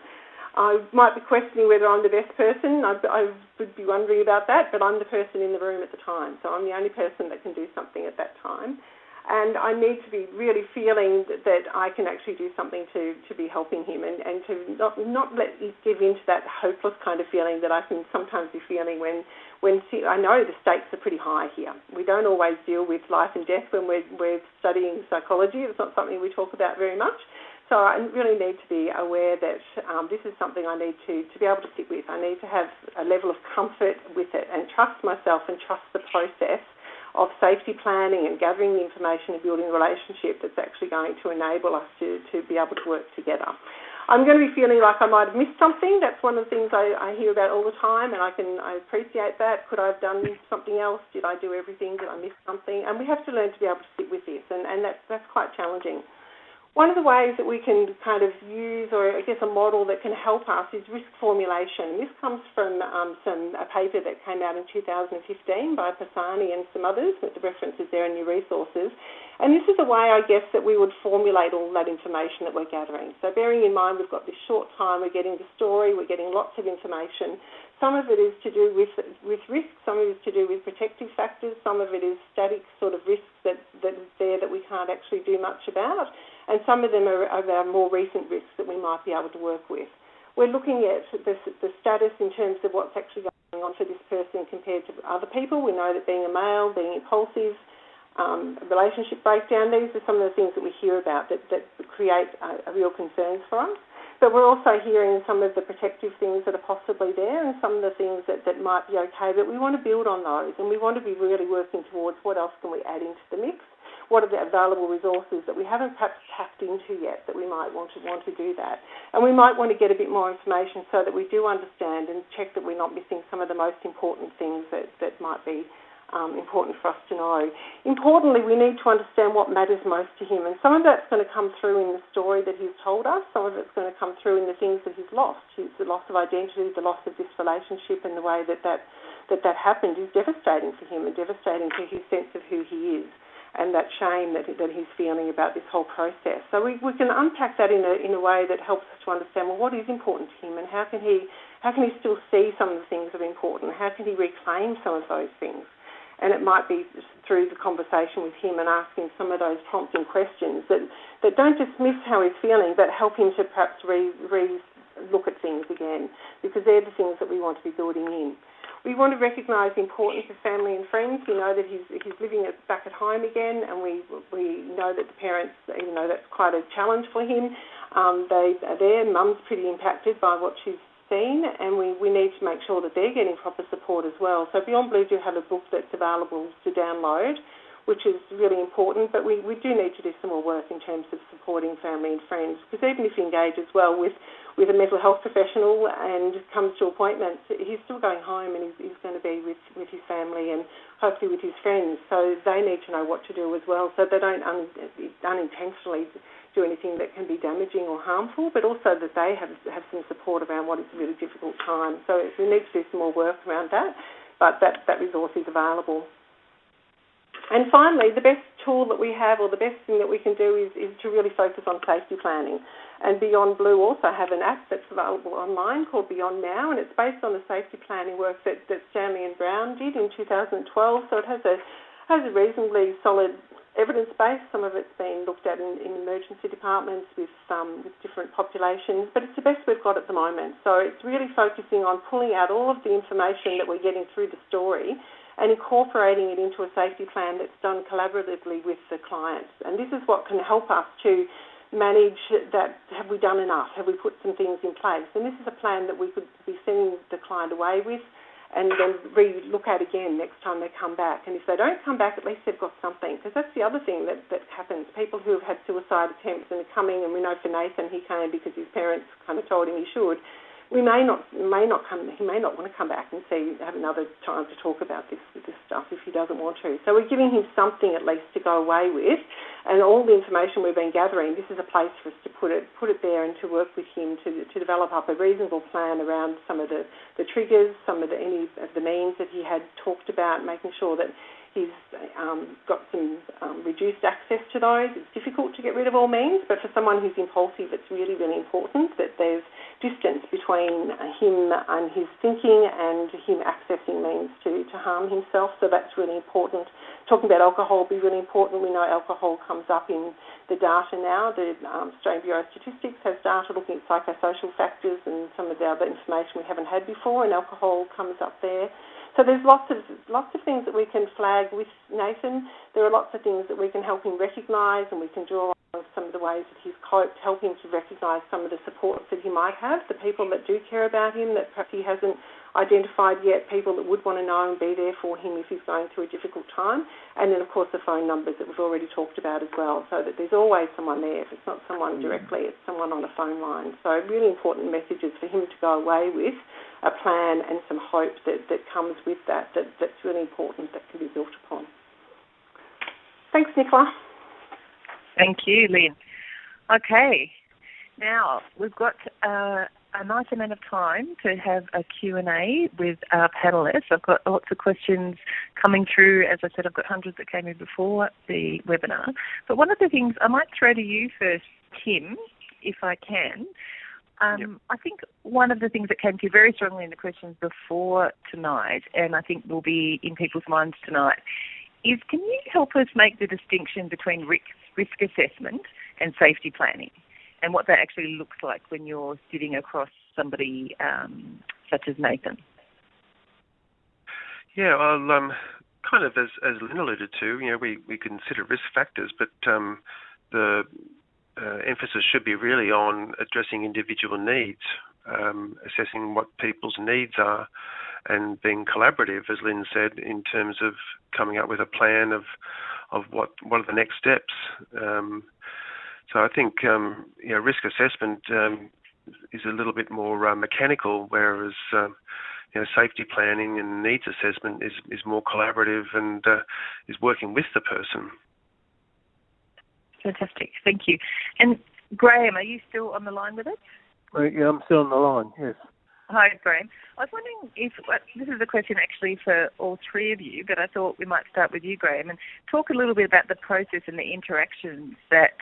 [SPEAKER 4] I might be questioning whether I'm the best person. I, I would be wondering about that, but I'm the person in the room at the time, so I'm the only person that can do something at that time and I need to be really feeling that, I can actually do something to, to be helping him and, and to not not let give in to that hopeless kind of feeling that I can sometimes be feeling when when I know the stakes are pretty high here. We don't always deal with life and death when we're, we're studying psychology. It's not something we talk about very much. So I really need to be aware that um, this is something I need to, to be able to sit with. I need to have a level of comfort with it and trust myself and trust the process of safety planning and gathering the information and building a relationship that's actually going to enable us to, to be able to work together. I'm going to be feeling like I might have missed something. That's one of the things I, I hear about all the time, and I can I appreciate that. Could I have done something else? Did I do everything? Did I miss something? And we have to learn to be able to sit with this, and, and that's that's quite challenging. One of the ways that we can kind of use, or I guess a model that can help us, is risk formulation. This comes from um, some a paper that came out in 2015 by Pisani and some others, with the references there in your resources. And this is a way, I guess, that we would formulate all that information that we're gathering. So bearing in mind we've got this short time, we're getting the story, we're getting lots of information. Some of it is to do with with risk, some of it is to do with protective factors, some of it is static sort of risks that, that is there that we can't actually do much about and some of them are, are our more recent risks that we might be able to work with. We're looking at the, the status in terms of what's actually going on for this person compared to other people. We know that being a male, being impulsive, um, relationship breakdown, these are some of the things that we hear about that, that create real concerns for us. But we're also hearing some of the protective things that are possibly there and some of the things that, that might be okay, but we want to build on those and we want to be really working towards what else can we add into the mix what are the available resources that we haven't perhaps tapped into yet that we might want to want to do that. And we might want to get a bit more information so that we do understand and check that we're not missing some of the most important things that, that might be um, important for us to know. Importantly, we need to understand what matters most to him, and some of that's going to come through in the story that he's told us. Some of it's going to come through in the things that he's lost. His, the loss of identity, the loss of this relationship, and the way that that that that happened is devastating for him and devastating to his sense of who he is and that shame that, that he's feeling about this whole process. So we, we can unpack that in a, in a way that helps us to understand well what is important to him and how can he how can he still see some of the things that are important? How can he reclaim some of those things? And it might be through the conversation with him and asking some of those prompting questions that, that don't dismiss how he's feeling, but help him to perhaps re, re look at things again, because they're the things that we want to be building in. We want to recognise the importance of family and friends. We know that he's he's living back at home again, and we we know that the parents, even though that's quite a challenge for him, um, they are there. Mum's pretty impacted by what she's seen, and we, we need to make sure that they're getting proper support as well. So Beyond Blue do have a book that's available to download, which is really important. But we, we do need to do some more work in terms of supporting family and friends, because even if you engage as well with with a mental health professional and comes to appointments, he's still going home and he's, he's going to be with, with his family and hopefully with his friends. So they need to know what to do as well so they don't un, unintentionally do anything that can be damaging or harmful, but also that they have, have some support around what is a really difficult time. So we need to do some more work around that, but that, that resource is available. And finally, the best tool that we have or the best thing that we can do is, is to really focus on safety planning. And Beyond Blue also have an app that's available online called Beyond Now, and it's based on the safety planning work that, that Stanley and Brown did in 2012. So it has a has a reasonably solid evidence base. Some of it's been looked at in, in emergency departments with um, with different populations, but it's the best we've got at the moment. So it's really focusing on pulling out all of the information that we're getting through the story and incorporating it into a safety plan that's done collaboratively with the clients. And this is what can help us to manage that? Have we done enough? Have we put some things in place? And this is a plan that we could be sending the client away with and then re-look at again next time they come back. And if they don't come back, at least they've got something. Because that's the other thing that, that happens. People who have had suicide attempts and are coming, and we know for Nathan, he came because his parents kind of told him he should we may not may not come he may not want to come back and see have another time to talk about this this stuff if he doesn't want to. So we're giving him something at least to go away with, and all the information we've been gathering, this is a place for us to put it put it there and to work with him to, to develop up a reasonable plan around some of the, the triggers, some of the any of the means that he had talked about, making sure that He's um, got some um, reduced access to those. It's difficult to get rid of all means, but for someone who's impulsive, it's really, really important that there's distance between him and his thinking and him accessing means to, to harm himself. So that's really important. Talking about alcohol will be really important. We know alcohol comes up in the data now. The um, Australian Bureau of Statistics has data looking at psychosocial factors and some of the other information we haven't had before, and alcohol comes up there. So there's lots of lots of things that we can flag with Nathan. There are lots of things that we can help him recognise, and we can draw on some of the ways that he's coped, help him to recognise some of the supports that he might have, the people that do care about him that perhaps he hasn't identified yet, people that would want to know and be there for him if he's going through a difficult time, and then of course the phone numbers that we've already talked about as well, so that there's always someone there. If it's not someone mm. directly, it's someone on a phone line. So really important messages for him to go away with a plan and some hope that, that comes with that, that that's really important that can be built upon. Thanks, Nicola.
[SPEAKER 1] Thank you, Lynn. Okay, now we've got uh, a nice amount of time to have a Q&A with our panellists. I've got lots of questions coming through. As I said, I've got hundreds that came in before the webinar. But one of the things I might throw to you first, Tim, if I can, um, yep. I think one of the things that came through very strongly in the questions before tonight, and I think will be in people's minds tonight, is can you help us make the distinction between risk, risk assessment and safety planning, and what that actually looks like when you're sitting across somebody um, such as Nathan?
[SPEAKER 3] Yeah, well, um, kind of as, as Lynn alluded to, you know, we, we consider risk factors, but um, the uh, emphasis should be really on addressing individual needs, um, assessing what people's needs are, and being collaborative, as Lynn said, in terms of coming up with a plan of of what what are the next steps. Um, so I think um, you know risk assessment um, is a little bit more uh, mechanical, whereas um, you know safety planning and needs assessment is is more collaborative and uh, is working with the person.
[SPEAKER 1] Fantastic. Thank you. And Graham, are you still on the line with us?
[SPEAKER 2] Uh, yeah, I'm still on the line, yes.
[SPEAKER 1] Hi, Graham. I was wondering if this is a question actually for all three of you, but I thought we might start with you, Graham, and talk a little bit about the process and the interactions that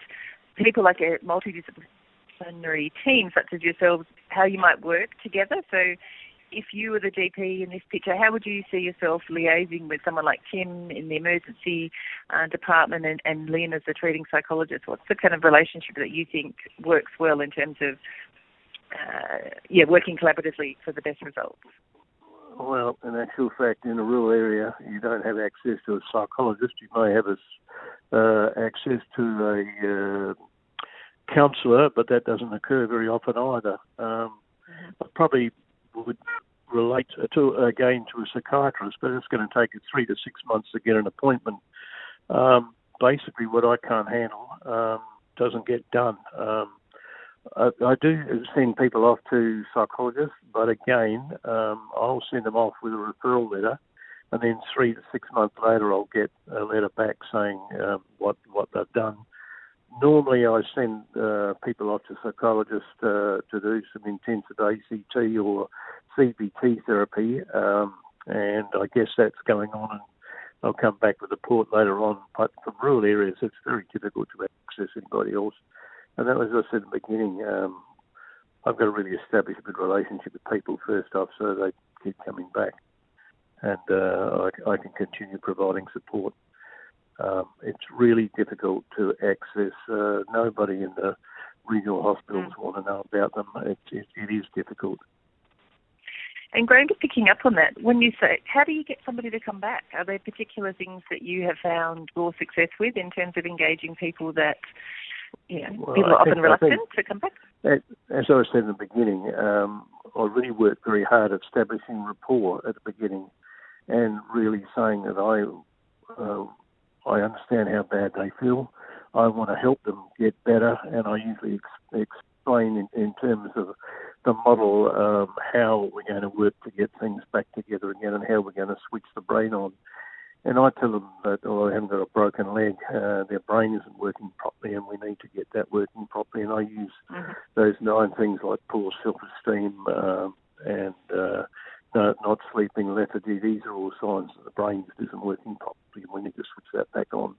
[SPEAKER 1] people like a multidisciplinary team such as yourselves, how you might work together. So if you were the GP in this picture, how would you see yourself liaising with someone like Tim in the emergency uh, department and, and Lynn as the treating psychologist? What's the kind of relationship that you think works well in terms of, uh, yeah, working collaboratively for the best results?
[SPEAKER 2] Well, in actual fact, in a rural area, you don't have access to a psychologist. You may have a, uh, access to a uh, counsellor, but that doesn't occur very often either. Um, mm-hmm. probably would relate to again to a psychiatrist, but it's going to take three to six months to get an appointment. Um, basically, what I can't handle um, doesn't get done. Um, I, I, do send people off to psychologists, but again, um, I'll send them off with a referral letter, and then three to six months later, I'll get a letter back saying um, what what they've done normally I send uh, people off to psychologists uh, to do some intensive ACT or CBT therapy, um, and I guess that's going on. And I'll come back with a report later on. But from rural areas, it's very difficult to access anybody else. And that was, as I said in the beginning, um, I've got to really establish a good relationship with people first off, so they keep coming back, and uh, I, I can continue providing support. Um, it's really difficult to access. Uh, nobody in the regional hospitals mm. want to know about them. It, it, it is difficult.
[SPEAKER 1] And Graham, just picking up on that, when you say, how do you get somebody to come back? Are there particular things that you have found more success with in terms of engaging people that, you know, well, people are often reluctant to come back?
[SPEAKER 2] As I said in the beginning, um, I really worked very hard at establishing rapport at the beginning and really saying that I uh, I understand how bad they feel. I want to help them get better, and I usually ex- explain in, in, terms of the model um, how we're going to work to get things back together again and how we're going to switch the brain on. And I tell them that, oh, they haven't got a broken leg, uh, their brain isn't working properly, and we need to get that working properly. And I use mm-hmm. those nine things like poor self-esteem um, and uh, not sleeping, lethargy. These are all signs that the brain just isn't working properly, and we need to switch that back on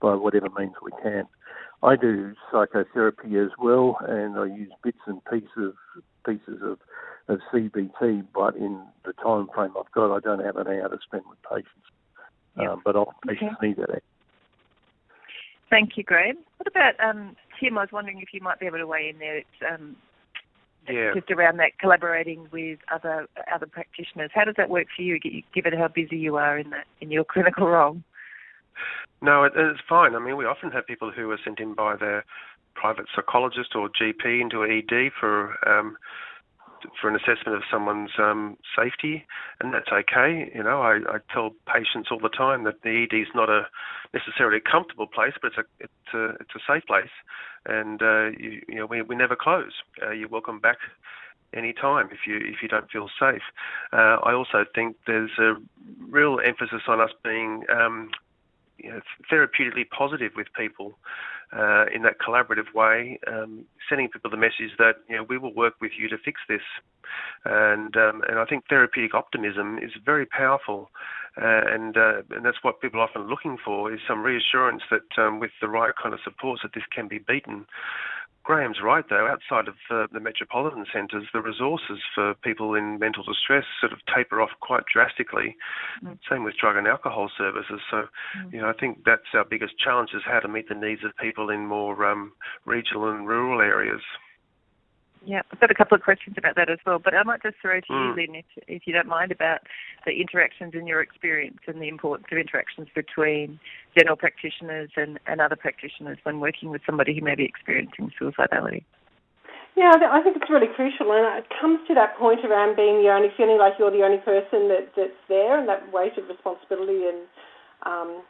[SPEAKER 2] by whatever means we can. I do psychotherapy as well, and I use bits and pieces of, pieces of, of CBT, but in the time frame I've got, I don't have an hour to spend with patients. Yep. Um, but often patients okay. need that.
[SPEAKER 1] Thank you, Graham. What about um, Tim? I was wondering if you might be able to weigh in there. It's um,
[SPEAKER 3] yeah.
[SPEAKER 1] just around that collaborating with other other practitioners. How does that work for you, given how busy you are in that in your clinical role?
[SPEAKER 3] No, it, it's fine. I mean, we often have people who are sent in by their private psychologist or GP into ED for um, for an assessment of someone's um, safety, and that's okay. You know, I, I tell patients all the time that the ED is not a necessarily a comfortable place, but it's a it's a it's a safe place, and uh, you, you know we we never close. Uh, you're welcome back any time if you if you don't feel safe. Uh, I also think there's a real emphasis on us being um, you know, therapeutically positive with people uh, in that collaborative way, um, sending people the message that you know we will work with you to fix this, and um, and I think therapeutic optimism is very powerful, uh, and uh, and that's what people are often looking for is some reassurance that um, with the right kind of supports that this can be beaten. Graham's right, though. Outside of uh, the metropolitan centres, the resources for people in mental distress sort of taper off quite drastically. Mm. Same with drug and alcohol services. So, mm. you know, I think that's our biggest challenge is how to meet the needs of people in more um, regional and rural areas.
[SPEAKER 1] Yeah, I've got a couple of questions about that as well, but I might just throw to mm. you, Lynn, if, if you don't mind, about the interactions in your experience and the importance of interactions between general practitioners and, and other practitioners when working with somebody who may be experiencing suicidality.
[SPEAKER 4] Yeah, I think it's really crucial, and it comes to that point around being the only, feeling like you're the only person that, that's there, and that weight of responsibility, and um,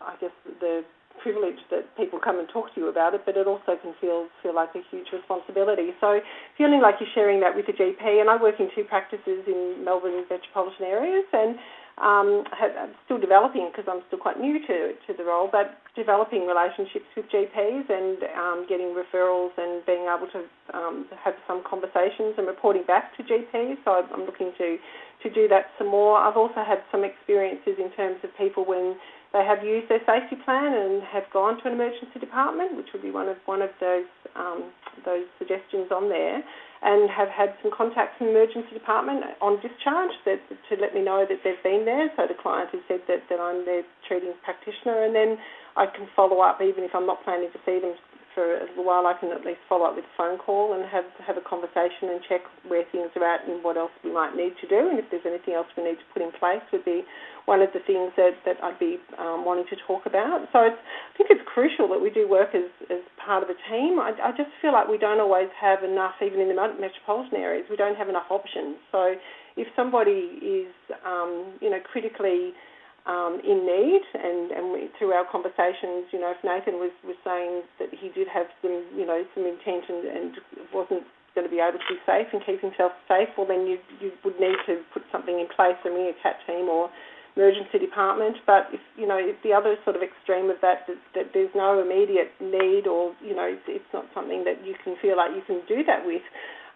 [SPEAKER 4] I guess the privilege that people come and talk to you about it, but it also can feel feel like a huge responsibility. So feeling like you're sharing that with a GP, and I work in two practices in Melbourne metropolitan areas, and um, I'm still developing because I'm still quite new to, to the role, but developing relationships with GPs and um, getting referrals and being able to um, have some conversations and reporting back to GPs. So I'm looking to, to do that some more. I've also had some experiences in terms of people when they have used their safety plan and have gone to an emergency department, which would be one of one of those um, those suggestions on there, and have had some contacts from the emergency department on discharge that, to let me know that they've been there. So the client has said that, that I'm their treating practitioner, and then I can follow up even if I'm not planning to see them for a little while, I can at least follow up with a phone call and have have a conversation and check where things are at and what else we might need to do, and if there's anything else we need to put in place, would be one of the things that, that I'd be um, wanting to talk about. So I think it's crucial that we do work as, as part of a team. I, I just feel like we don't always have enough, even in the metropolitan areas, we don't have enough options. So if somebody is, um, you know, critically um, in need, and, and we, through our conversations, you know, if Nathan was, was saying that he did have some, you know, some intent and, and wasn't going to be able to be safe and keep himself safe, well, then you you would need to put something in place, a CAT team or emergency department. But if you know, if the other sort of extreme of that, that, that there's no immediate need, or you know, it's, it's not something that you can feel like you can do that with,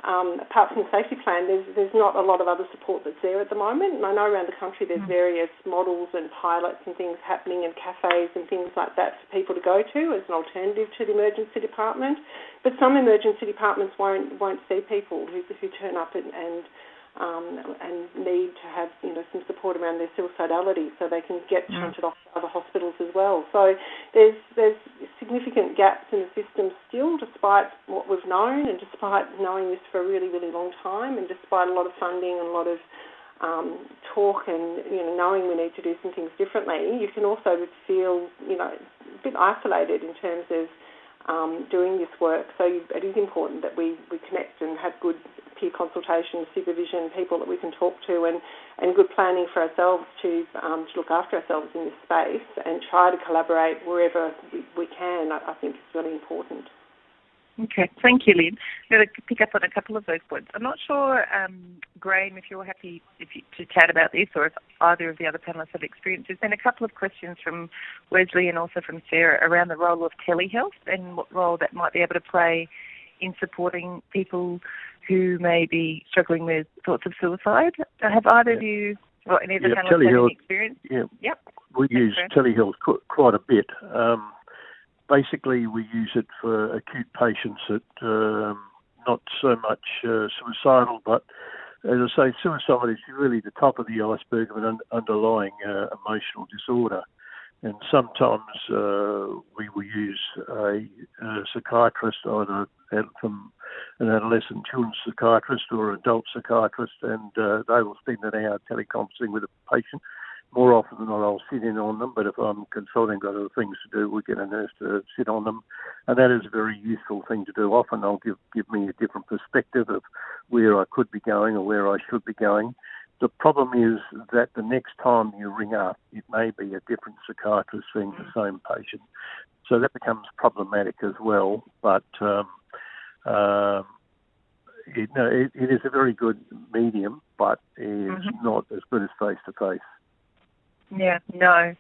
[SPEAKER 4] um, apart from the safety plan, there's, there's not a lot of other support that's there at the moment. And I know around the country there's mm. various models and pilots and things happening and cafes and things like that for people to go to as an alternative to the emergency department. But some emergency departments won't won't see people who, who turn up and, and um, and need to have you know some support around their suicidality, so they can get mm. shunted off to other hospitals as well. So there's there's significant gaps in the system still, despite what we've known, and despite knowing this for a really really long time, and despite a lot of funding and a lot of um, talk and you know knowing we need to do some things differently, you can also feel you know a bit isolated in terms of um, doing this work. So it is important that we, we connect and have good peer consultation, supervision, people that we can talk to, and, and good planning for ourselves to, um, to look after ourselves in this space and try to collaborate wherever we, we can, I, I think is really important.
[SPEAKER 1] Okay, thank you, Lynn. I'm going to pick up on a couple of those points. I'm not sure, um, Graham, if you're happy if you, to chat about this or if either of the other panelists have experience. There's been a couple of questions from Wesley and also from Sarah around the role of telehealth and what role that might be able to play in supporting people who may be struggling with thoughts of suicide. Have either yeah. of you, well, any of the
[SPEAKER 2] yeah,
[SPEAKER 1] panelists
[SPEAKER 2] telehealth,
[SPEAKER 1] any experience?
[SPEAKER 2] Yeah.
[SPEAKER 1] Yep.
[SPEAKER 2] We use telehealth quite a bit. Um, basically we use it for acute patients that um, not so much uh, suicidal, but as I say, suicide is really the top of the iceberg of an un- underlying uh, emotional disorder. And sometimes uh, we will use a, a psychiatrist, either from an adolescent children's psychiatrist or adult psychiatrist, and uh, they will spend an hour teleconferencing with a patient more often than not, I'll sit in on them, but if I'm consulting, got other things to do, we get a nurse to sit on them, and that is a very useful thing to do. Often, they'll give give me a different perspective of where I could be going or where I should be going. The problem is that the next time you ring up, it may be a different psychiatrist seeing the same patient, so that becomes problematic as well. But um, uh, it, no, it, it is a very good medium, but is mm-hmm. not as good as face to face.
[SPEAKER 1] Yeah, no.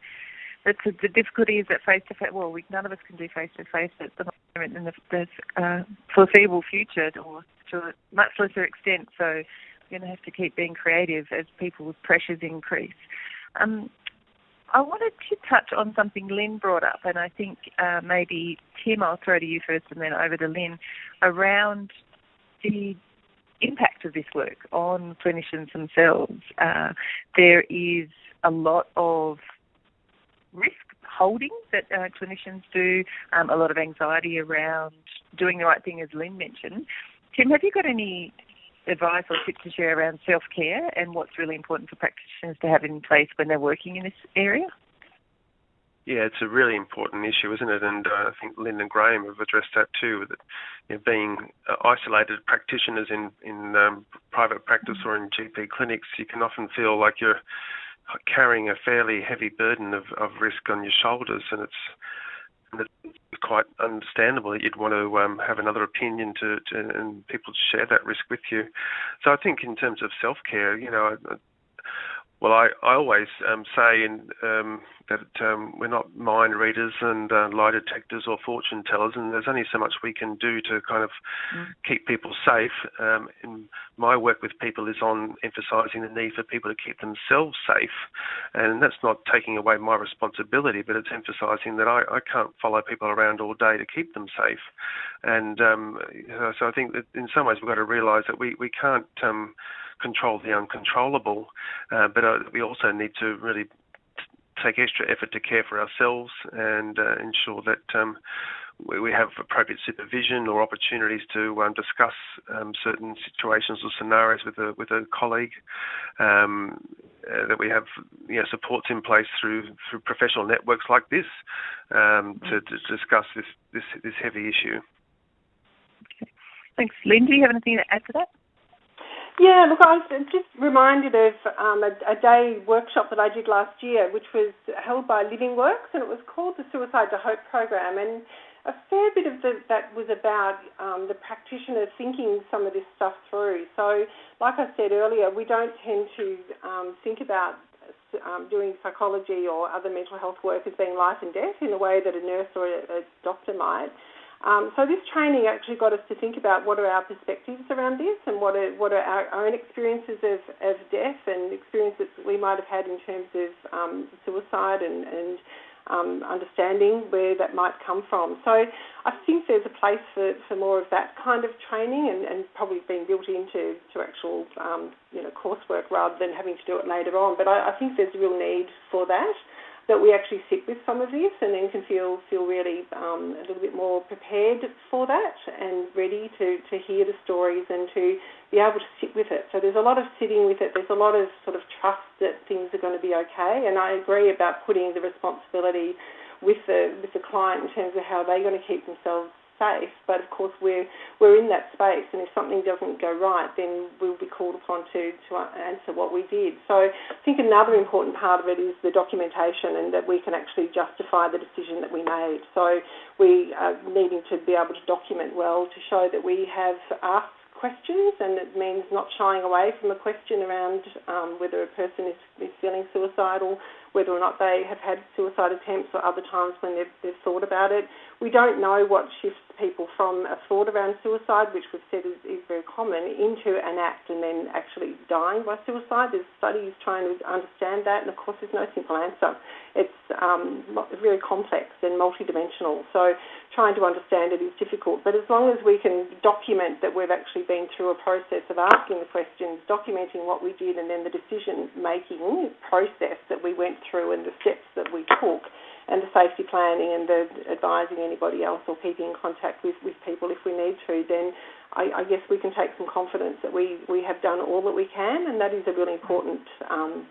[SPEAKER 1] That's a, the difficulty is that face to face. Well, we, none of us can do face to face at the moment in the, the uh, foreseeable future, or to a much lesser extent. So we're going to have to keep being creative as people's pressures increase. Um, I wanted to touch on something Lynn brought up, and I think uh, maybe Tim, I'll throw to you first and then over to Lynn, around the impact of this work on clinicians themselves. Uh, there is a lot of risk holding that uh, clinicians do, um, a lot of anxiety around doing the right thing, as Lynn mentioned. Tim, have you got any advice or tips to share around self care and what's really important for practitioners to have in place when they're working in this area?
[SPEAKER 3] Yeah, it's a really important issue, isn't it? And uh, I think Lynn and Graham have addressed that too. That you know, being uh, isolated practitioners in in um, private practice or in GP clinics, you can often feel like you're carrying a fairly heavy burden of, of risk on your shoulders, and it's, and it's quite understandable that you'd want to um, have another opinion to, to, and people to share that risk with you. So I think in terms of self care, you know, well, I, I always um, say in, um, that um, we're not mind readers and uh, lie detectors or fortune tellers, and there's only so much we can do to kind of mm. keep people safe. Um, my work with people is on emphasising the need for people to keep themselves safe, and that's not taking away my responsibility, but it's emphasising that I, I can't follow people around all day to keep them safe. And um, so I think that in some ways we've got to realise that we, we can't um, control the uncontrollable, uh, but uh, we also need to really take extra effort to care for ourselves and uh, ensure that um, we, we, have appropriate supervision or opportunities to um, discuss um, certain situations or scenarios with a with a colleague. Um, uh, that we have you know, supports in place through through professional networks like this um, to, to, discuss this, this this heavy issue.
[SPEAKER 1] Okay. Thanks, Lynn. Do you have anything to add to that?
[SPEAKER 4] Yeah, look, I was just reminded of um, a, a, day workshop that I did last year, which was held by Living Works, and it was called the Suicide to Hope program. And a fair bit of the, that was about um, the practitioner thinking some of this stuff through. So, like I said earlier, we don't tend to um, think about um, doing psychology or other mental health work as being life and death in the way that a nurse or a, a doctor might. Um, so this training actually got us to think about what are our perspectives around this and what are what are our, own experiences of, of death and experiences that we might have had in terms of um, suicide and, and um, understanding where that might come from. So I think there's a place for, for more of that kind of training and, and probably being built into to actual um, you know coursework rather than having to do it later on. But I, I think there's a real need for that that we actually sit with some of this and then can feel feel really um, a little bit more prepared for that and ready to, to hear the stories and to be able to sit with it. So there's a lot of sitting with it. There's a lot of sort of trust that things are going to be okay. And I agree about putting the responsibility with the with the client in terms of how they're going to keep themselves safe. But of course, we're we're in that space, and if something doesn't go right, then we'll be called upon to to answer what we did. So I think another important part of it is the documentation, and that we can actually justify the decision that we made. So we are needing to be able to document well to show that we have asked questions, and it means not shying away from a question around um, whether a person is, is feeling suicidal, whether or not they have had suicide attempts or other times when they've, they've thought about it. We don't know what shifts people from a thought around suicide, which we've said is, is very common, into an act and then actually dying by suicide. There's studies trying to understand that, and of course, there's no simple answer. It's um, very complex and multidimensional. So trying to understand it is difficult. But as long as we can document that we've actually been through a process of asking the questions, documenting what we did, and then the decision making process that we went through and the steps that we took and the safety planning and the advising anybody else or keeping in contact with, with people if we need to, then I, I guess we can take some confidence that we, we have done all that we can, and that is a really important um,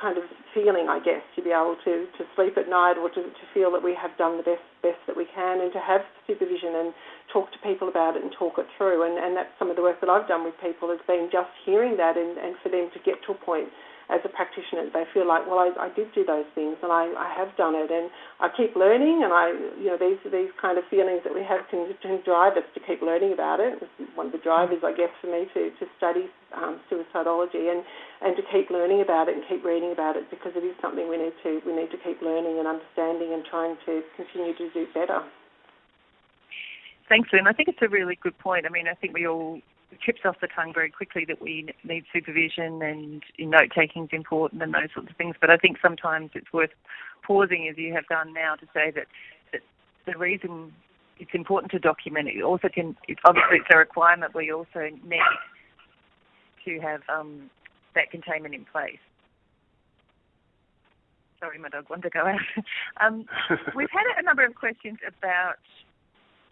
[SPEAKER 4] kind of feeling, I guess, to be able to, to sleep at night or to, to feel that we have done the best best that we can, and to have supervision and talk to people about it and talk it through. And, and that's some of the work that I've done with people has been just hearing that and, and for them to get to a point as a practitioner, they feel like, well, I, I did do those things and I, I have done it, and I keep learning, and I, you know, these these kind of feelings that we have can, can drive us to keep learning about it. It's one of the drivers, I guess, for me to to study um, suicidology and and to keep learning about it and keep reading about it because it is something we need to we need to keep learning and understanding and trying to continue to do better.
[SPEAKER 1] Thanks, Lynn. I think it's a really good point. I mean, I think we all trips off the tongue very quickly that we need supervision and note taking is important and those sorts of things. But I think sometimes it's worth pausing, as you have done now, to say that, that the reason it's important to document it also can. It's obviously it's a requirement. We also need to have um, that containment in place. Sorry, my dog wanted to go out. um, we've had a number of questions about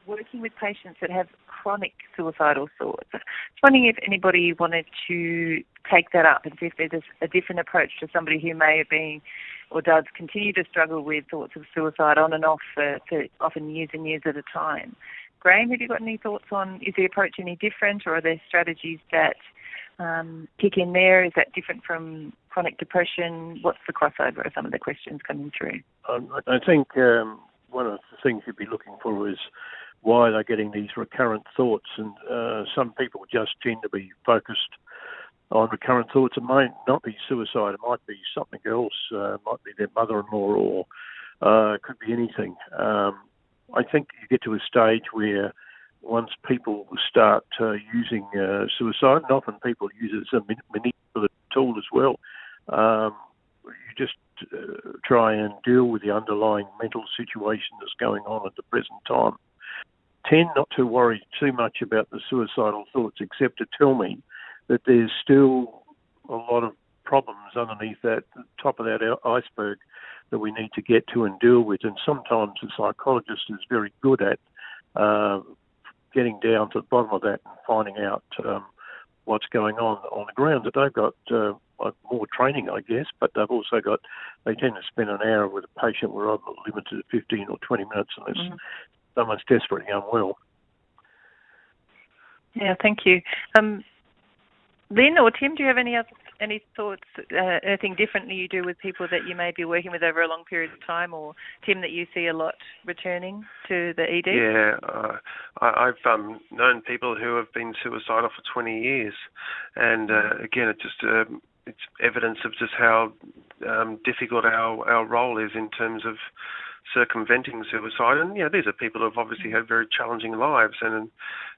[SPEAKER 1] working with patients that have chronic suicidal thoughts. I was wondering if anybody wanted to take that up and see if there's a different approach to somebody who may have been or does continue to struggle with thoughts of suicide on and off for, for often years and years at a time. Graham, have you got any thoughts on is the approach any different or are there strategies that um, kick in there? Is that different from chronic depression? What's the crossover of some of the questions coming through?
[SPEAKER 2] Um, I think um, one of the things you'd be looking for is why they're getting these recurrent thoughts. And uh, some people just tend to be focused on recurrent thoughts. It might not be suicide. It might be something else. Uh, it might be their mother-in-law, or uh, it could be anything. Um, I think you get to a stage where once people start uh, using uh, suicide, and often people use it as a manipulative tool as well. Um, you just uh, try and deal with the underlying mental situation that's going on at the present time tend not to worry too much about the suicidal thoughts, except to tell me that there's still a lot of problems underneath that top of that iceberg that we need to get to and deal with. And sometimes the psychologist is very good at uh, getting down to the bottom of that and finding out um, what's going on on the ground. That they've got uh, more training, I guess, but they've also got they tend to spend an hour with a patient. We're limited to 15 or 20 minutes unless mm-hmm someone's desperately unwell.
[SPEAKER 1] Yeah, thank you. Um, Lynn or Tim, do you have any other any thoughts, uh, anything differently you do with people that you may be working with over a long period of time, or Tim that you see a lot returning to the ED?
[SPEAKER 3] Yeah, uh, I, have um, known people who have been suicidal for 20 years, and uh, again, it's just um, it's evidence of just how um, difficult our our role is in terms of circumventing suicide. And you know, these are people who have obviously had very challenging lives, and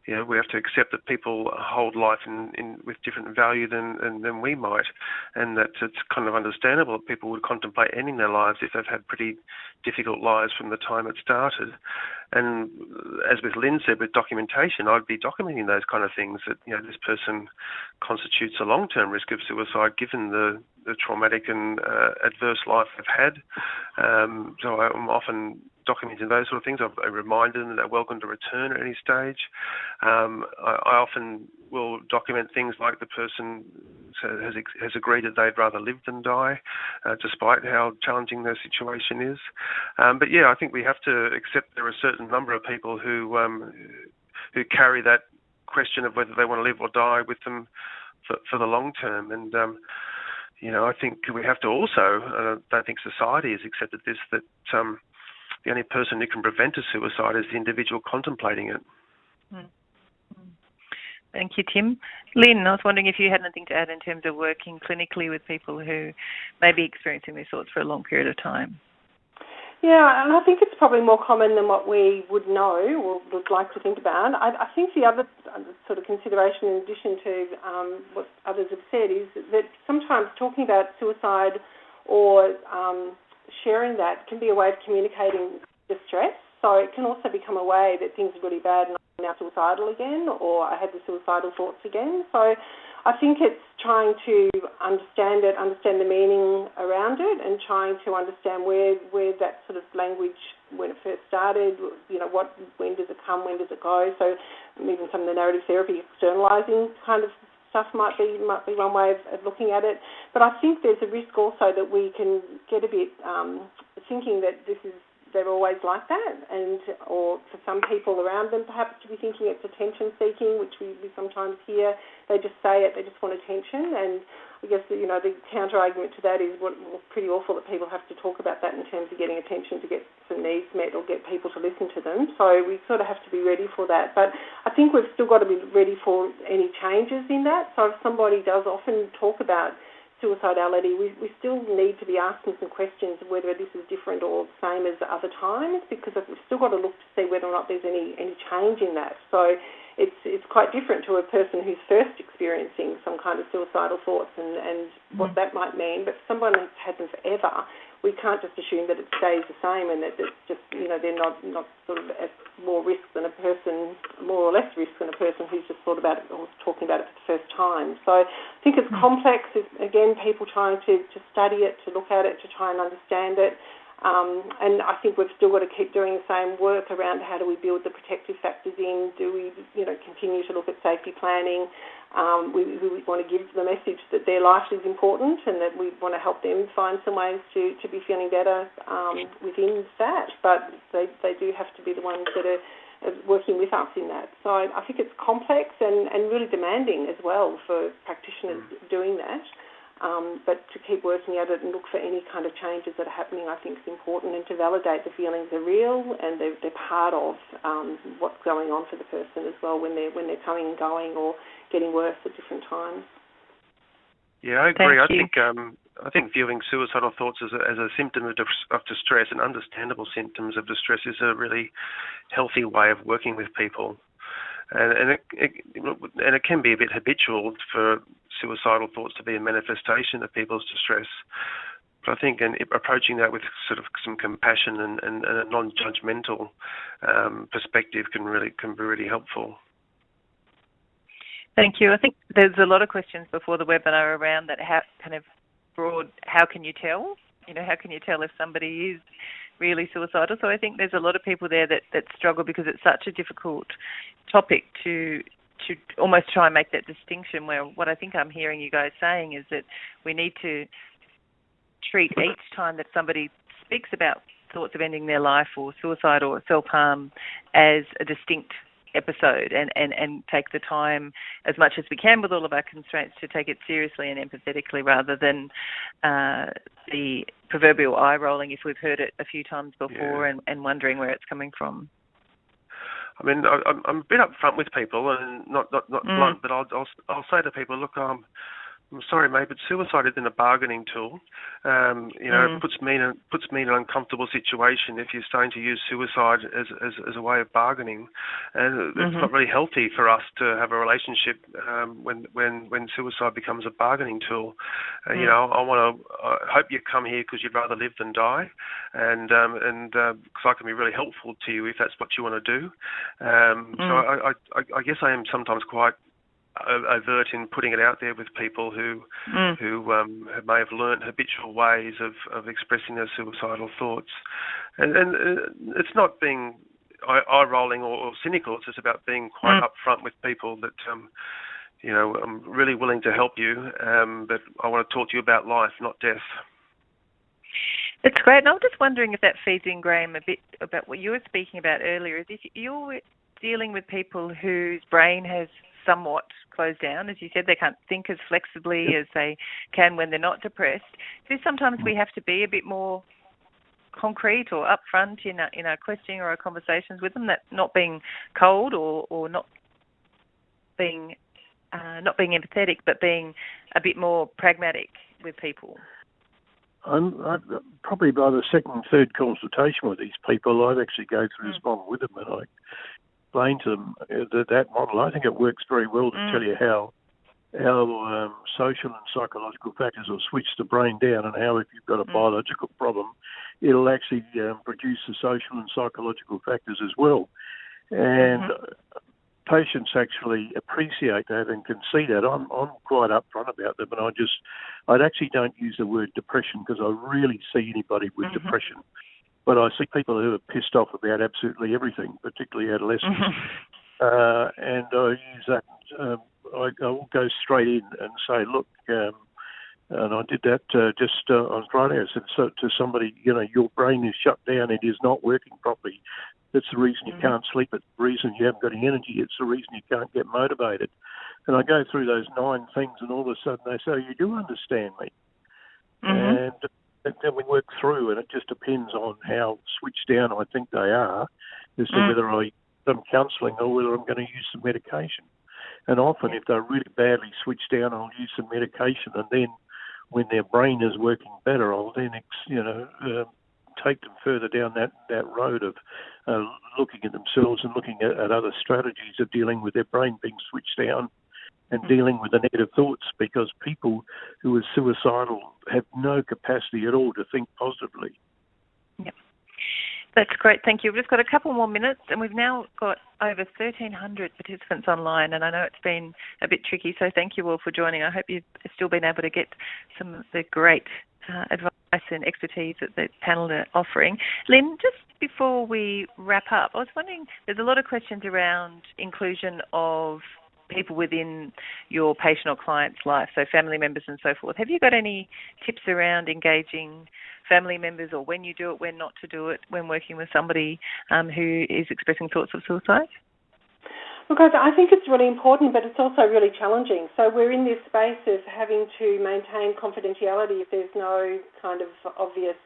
[SPEAKER 3] you know, we have to accept that people hold life in, in with different value than, than, than we might, and that it's kind of understandable that people would contemplate ending their lives if they've had pretty difficult lives from the time it started. And as with Lynn said, with documentation, I'd be documenting those kind of things that you know this person constitutes a long-term risk of suicide given the, the traumatic and uh, adverse life they've had. Um, so I'm often documenting those sort of things. I remind them that they're welcome to return at any stage. Um, I, I, often will document things like the person has has agreed that they'd rather live than die, uh, despite how challenging their situation is. Um, but yeah, I think we have to accept there are a certain number of people who um, who carry that question of whether they want to live or die with them for, for the long term. And um, you know, I think we have to also, uh, I don't think society has accepted this, that um, the only person who can prevent a suicide is the individual contemplating it. Mm.
[SPEAKER 1] Thank you, Tim. Lynn, I was wondering if you had anything to add in terms of working clinically with people who may be experiencing these thoughts for a long period of time.
[SPEAKER 4] Yeah, and I think it's probably more common than what we would know or would like to think about. I, I think the other sort of consideration, in addition to um, what others have said, is that sometimes talking about suicide or um, sharing that can be a way of communicating distress. So it can also become a way that things are really bad and I'm now suicidal again, or I had the suicidal thoughts again. So I think it's trying to understand it, understand the meaning around it, and trying to understand where where that sort of language when it first started, you know, what when does it come, when does it go? So even some of the narrative therapy externalizing kind of stuff might be might be one way of, of looking at it. But I think there's a risk also that we can get a bit um, thinking that this is they're always like that, and or for some people around them perhaps to be thinking it's attention seeking, which we, we sometimes hear. They just say it, they just want attention, and I guess you know the counter argument to that is what well, pretty awful that people have to talk about that in terms of getting attention to get some needs met or get people to listen to them. So we sort of have to be ready for that. But I think we've still got to be ready for any changes in that. So if somebody does often talk about suicidality, we, we still need to be asking some questions whether this is different or the same as other times because we've still got to look to see whether or not there's any, any change in that. So it's it's quite different to a person who's first experiencing some kind of suicidal thoughts and, and mm. what that might mean. But someone who's had them forever, we can't just assume that it stays the same and that it's just you know they're not not sort of at more risk than a person, more or less risk than a person who's just thought about it or talking about it for the first time. So I think it's mm. complex. It's, again, people trying to to study it, to look at it, to try and understand it. Um, and I think we've still got to keep doing the same work around how do we build the protective factors in? Do we, you know, continue to look at safety planning? Um, we, we, want to give the message that their life is important and that we want to help them find some ways to, to be feeling better um, within that. But they, they do have to be the ones that are working with us in that. So I think it's complex and, and really demanding as well for practitioners mm. doing that. Um, but to keep working at it and look for any kind of changes that are happening, I think is important, and to validate the feelings are real and they're, they're part of um, what's going on for the person as well when they're when they're coming and going or getting worse at different times.
[SPEAKER 3] Yeah, I agree. I think um, I think viewing suicidal thoughts as a, as a symptom of, of distress, and understandable symptoms of distress, is a really healthy way of working with people and, and it, it, and it can be a bit habitual for suicidal thoughts to be a manifestation of people's distress. But I think in approaching that with sort of some compassion and, and, and a non-judgmental um, perspective can really can be really helpful.
[SPEAKER 1] Thank you. I think there's a lot of questions before the webinar around that how kind of broad. How can you tell? You know, how can you tell if somebody is really suicidal? So I think there's a lot of people there that that struggle because it's such a difficult topic to to almost try and make that distinction where what I think I'm hearing you guys saying is that we need to treat each time that somebody speaks about thoughts of ending their life or suicide or self harm as a distinct episode and, and, and take the time as much as we can with all of our constraints to take it seriously and empathetically rather than uh, the proverbial eye rolling if we've heard it a few times before yeah. and, and wondering where it's coming from.
[SPEAKER 3] I mean, I, I'm a bit upfront with people, and not not not mm. blunt, but I'll, I'll I'll say to people, look, um, I'm sorry, mate, but suicide isn't a bargaining tool. Um, you know, mm. it puts me in a, puts me in an uncomfortable situation if you're starting to use suicide as as, as a way of bargaining, and it's mm-hmm. not really healthy for us to have a relationship um, when when when suicide becomes a bargaining tool. Uh, mm. You know, I want to I hope you come here because you'd rather live than die, and um, and because uh, I can be really helpful to you if that's what you want to do. Um, mm. So I, I I guess I am sometimes quite overt in putting it out there with people who mm. who um, may have learned habitual ways of, of expressing their suicidal thoughts, and, and uh, it's not being eye rolling or, or, cynical. It's just about being quite mm. upfront with people that. Um, you know, I'm really willing to help you, um, but I want to talk to you about life, not death.
[SPEAKER 1] It's great. And I'm just wondering if that feeds in, Graham, a bit about what you were speaking about earlier. Is if you're dealing with people whose brain has somewhat closed down, as you said, they can't think as flexibly as they can when they're not depressed. So sometimes we have to be a bit more concrete or upfront in our, in our questioning or our conversations with them. That not being cold or, or not being uh, not being empathetic, but being a bit more pragmatic with people.
[SPEAKER 2] I'm, I, probably by the second, third consultation with these people, I'd actually go through this mm. model with them and I explain to them that that model. I think it works very well to mm. tell you how how um, social and psychological factors will switch the brain down, and how if you've got a mm. biological problem, it'll actually um, produce the social and psychological factors as well. And mm-hmm patients actually appreciate that and can see that. I'm I'm quite upfront about them, and I just I actually don't use the word depression because I really see anybody with mm-hmm. depression, but I see people who are pissed off about absolutely everything, particularly adolescents, mm-hmm. uh, and I use that. Um, I, I will go straight in and say, look. Um, and I did that uh, just uh, on Friday. I said so, to somebody, you know, your brain is shut down. It is not working properly. That's the reason you mm-hmm. can't sleep. It's the reason you haven't got any energy. It's the reason you can't get motivated. And I go through those nine things, and all of a sudden they say, oh, "You do understand me." Mm-hmm. And then we work through, and it just depends on how switched down I think they are as to mm. whether I some counselling or whether I'm going to use some medication. And often, if they're really badly switched down, I'll use some medication, and then when their brain is working better, I'll then, you know, uh, take them further down that, that road of uh, looking at themselves and looking at, at, other strategies of dealing with their brain being switched down and mm. dealing with the negative thoughts because people who are suicidal have no capacity at all to think positively.
[SPEAKER 1] Yep. That's great, thank you. We've just got a couple more minutes, and we've now got over 1,300 participants online, and I know it's been a bit tricky, so thank you all for joining. I hope you've still been able to get some of the great uh, advice and expertise that the panel are offering. Lynn, just before we wrap up, I was wondering there's a lot of questions around inclusion of people within your patient or client's life, so family members and so forth. Have you got any tips around engaging family members or when you do it, when not to do it, when working with somebody um, who is expressing thoughts of suicide?
[SPEAKER 4] Because I think it's really important, but it's also really challenging. So we're in this space of having to maintain confidentiality if there's no kind of obvious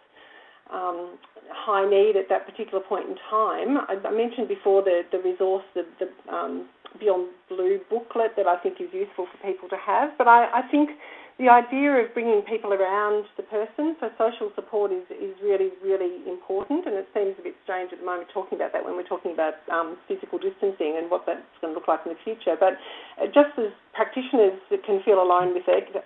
[SPEAKER 4] um, high need at that particular point in time. I, I mentioned before the, the resource, the, the um, Beyond Blue booklet that I think is useful for people to have, but I, I think the idea of bringing people around the person, so social support is, is really, really important, and it seems a bit strange at the moment talking about that when we're talking about um, physical distancing and what that's going to look like in the future. But uh, just as practitioners can feel alone with it, the,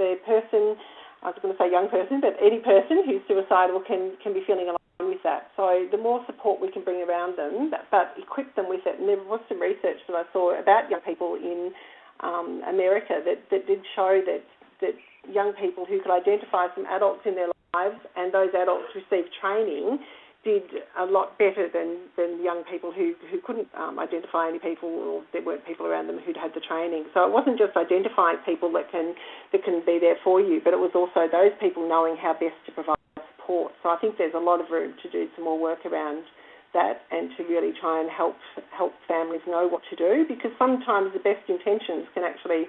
[SPEAKER 4] the person, I was going to say young person, but any person who's suicidal can, can be feeling alone with that. So the more support we can bring around them, but equip them with it. And there was some research that I saw about young people in um, America that, that did show that that young people who could identify some adults in their lives and those adults receive training did a lot better than, than young people who, who couldn't um, identify any people or there weren't people around them who'd had the training. So it wasn't just identifying people that can that can be there for you, but it was also those people knowing how best to provide support. So I think there's a lot of room to do some more work around that and to really try and help help families know what to do because sometimes the best intentions can actually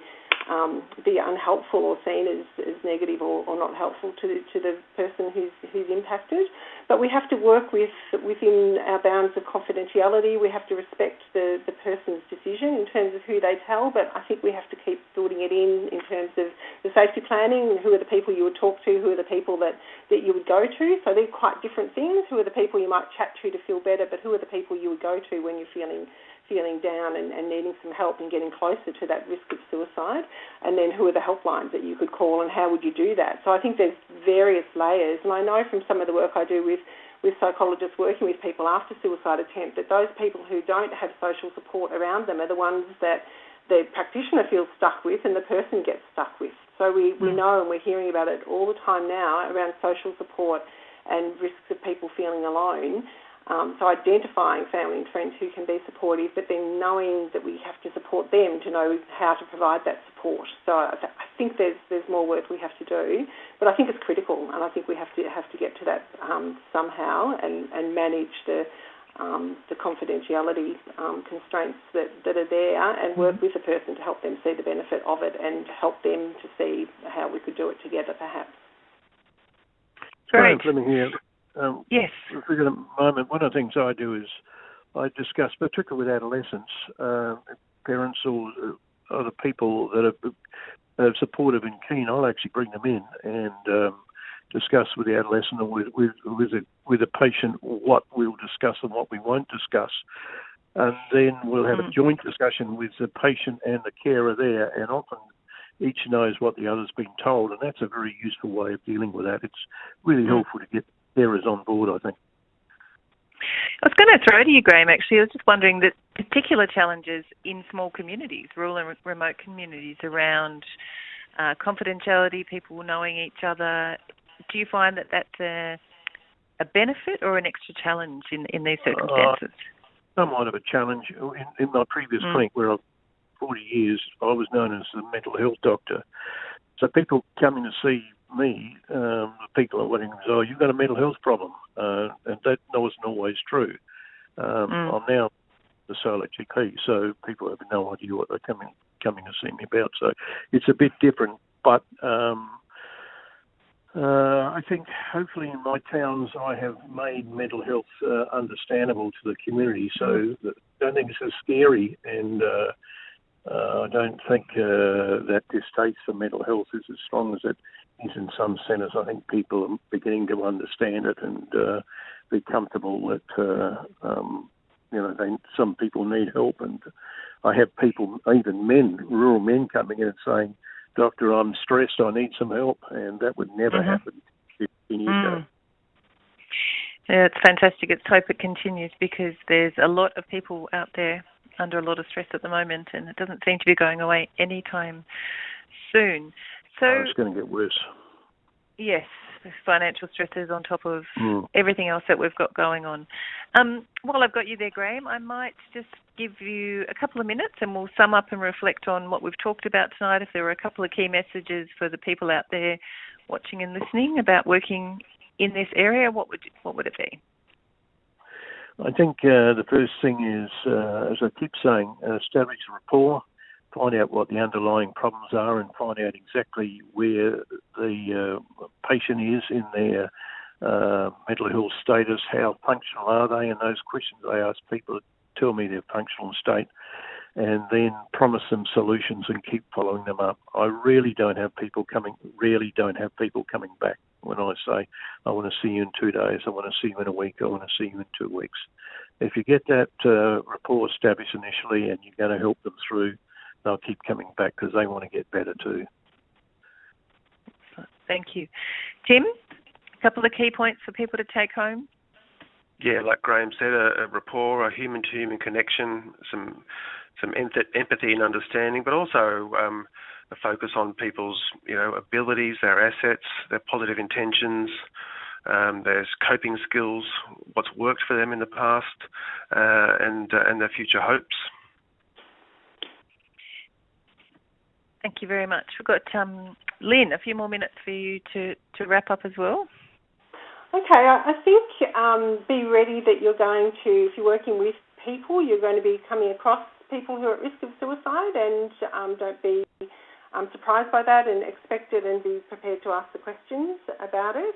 [SPEAKER 4] um, be unhelpful or seen as, as negative or, or, not helpful to the, to the person who's, who's impacted. But we have to work with within our bounds of confidentiality. We have to respect the, the person's decision in terms of who they tell, but I think we have to keep building it in in terms of the safety planning. Who are the people you would talk to? Who are the people that, that you would go to? So they're quite different things. Who are the people you might chat to to feel better, but who are the people you would go to when you're feeling feeling down and, and, needing some help and getting closer to that risk of suicide? And then who are the helplines that you could call and how would you do that? So I think there's various layers. And I know from some of the work I do with, with psychologists working with people after suicide attempt that those people who don't have social support around them are the ones that the practitioner feels stuck with and the person gets stuck with. So we, we mm. know and we're hearing about it all the time now around social support and risks of people feeling alone. Um, so identifying family and friends who can be supportive, but then knowing that we have to support them to know how to provide that support. So I, th- I think there's there's more work we have to do, but I think it's critical, and I think we have to have to get to that um, somehow and, and manage the um, the confidentiality um, constraints that, that are there and work mm-hmm. with the person to help them see the benefit of it and help them to see how we could do it together, perhaps.
[SPEAKER 2] Great. Fleming here.
[SPEAKER 1] Um, yes.
[SPEAKER 2] Get a moment, one of the things I do is I discuss, particularly with adolescents, uh, parents or uh, other people that are, are, supportive and keen. I'll actually bring them in and um, discuss with the adolescent or with with with a, with a patient what we'll discuss and what we won't discuss. And then we'll have mm. a joint discussion with the patient and the carer there, and often each knows what the other's been told, and that's a very useful way of dealing with that. It's really mm. helpful to get carers on board, I think.
[SPEAKER 1] I was going to throw to you, Graham. Actually, I was just wondering that particular challenges in small communities, rural and remote communities, around uh, confidentiality, people knowing each other. Do you find that that's a, a benefit or an extra challenge in in these circumstances?
[SPEAKER 2] Uh, somewhat of a challenge. In, in my previous mm. clinic, where I've 40 years, I was known as the mental health doctor. So people coming to see me, um, the people are letting oh, you've got a mental health problem. Uh, and that wasn't always true. Um, mm. I'm now the solo GP, so people have no idea what they're coming coming to see me about. So it's a bit different, but um, uh, I think hopefully in my towns I have made mental health uh, understandable to the community, so. I don't think it's as scary and uh, uh, I don't think uh, that distaste for mental health is as strong as it is in some centres. I think people are beginning to understand it and uh, be comfortable that uh, um, you know they, some people need help. And I have people, even men, rural men, coming in and saying, "Doctor, I'm stressed. I need some help," and that would never mm-hmm. happen 15 years mm. ago.
[SPEAKER 1] Yeah, it's fantastic. It's hope it continues because there's a lot of people out there under a lot of stress at the moment, and it doesn't seem to be going away anytime soon. So
[SPEAKER 2] oh, it's going to get worse.
[SPEAKER 1] Yes, financial stresses on top of mm. everything else that we've got going on. Um, while I've got you there, Graham, I might just give you a couple of minutes and we'll sum up and reflect on what we've talked about tonight. If there were a couple of key messages for the people out there watching and listening about working in this area, what would what would it be?
[SPEAKER 2] I think uh, the first thing is, uh, as I keep saying, establish a rapport, find out what the underlying problems are, and find out exactly where the uh, patient is in their uh, mental health status, how functional are they, and those questions I ask people to tell me their functional state, and then promise them solutions and keep following them up. I really don't have people coming, really don't have people coming back when I say, I want to see you in two days, I want to see you in a week, I want to see you in two weeks. If you get that uh, rapport established initially and you're going to help them through, they'll keep coming back because they want to get better too.
[SPEAKER 1] Thank you. Tim, a couple of key points for people to take home?
[SPEAKER 3] Yeah, like Graham said, a, a rapport, a human-to-human connection, some some empathy and understanding, but also um, a focus on people's you know abilities, their assets, their positive intentions. Um, there's coping skills, what's worked for them in the past, uh, and uh, and their future hopes.
[SPEAKER 1] Thank you very much. We've got um, Lynn. A few more minutes for you to, to wrap up as well.
[SPEAKER 4] Okay, I think um, be ready that you're going to, if you're working with people, you're going to be coming across people who are at risk of suicide, and um, don't be um, surprised by that and expect it and be prepared to ask the questions about it.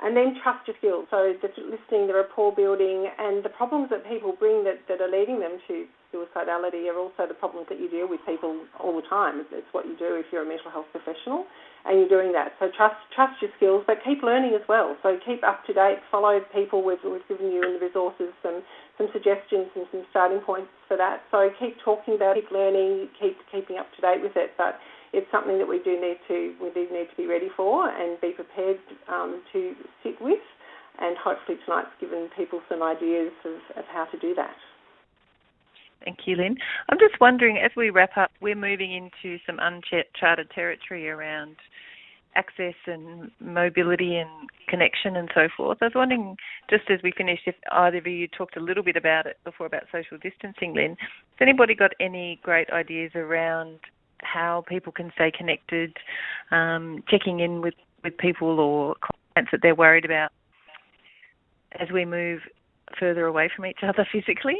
[SPEAKER 4] And then trust your skills. So the listening, the rapport building, and the problems that people bring that, that are leading them to suicidality are also the problems that you deal with people all the time. It's what you do if you're a mental health professional and you're doing that. So trust trust your skills, but keep learning as well. So keep up to date. Follow people. We've, we've given you in the resources some some suggestions and some starting points for that. So keep talking about, it, keep learning, keep keeping up to date with it. But it's something that we do need to we do need to be ready for and be prepared um, to sit with. And hopefully tonight's given people some ideas of, of how to do that.
[SPEAKER 1] Thank you, Lynn. I'm just wondering, as we wrap up, we're moving into some uncharted territory around access and mobility and connection and so forth. I was wondering, just as we finish, if either of you talked a little bit about it before about social distancing, Lynn, has anybody got any great ideas around how people can stay connected, um, checking in with, with people or clients that they're worried about as we move further away from each other physically?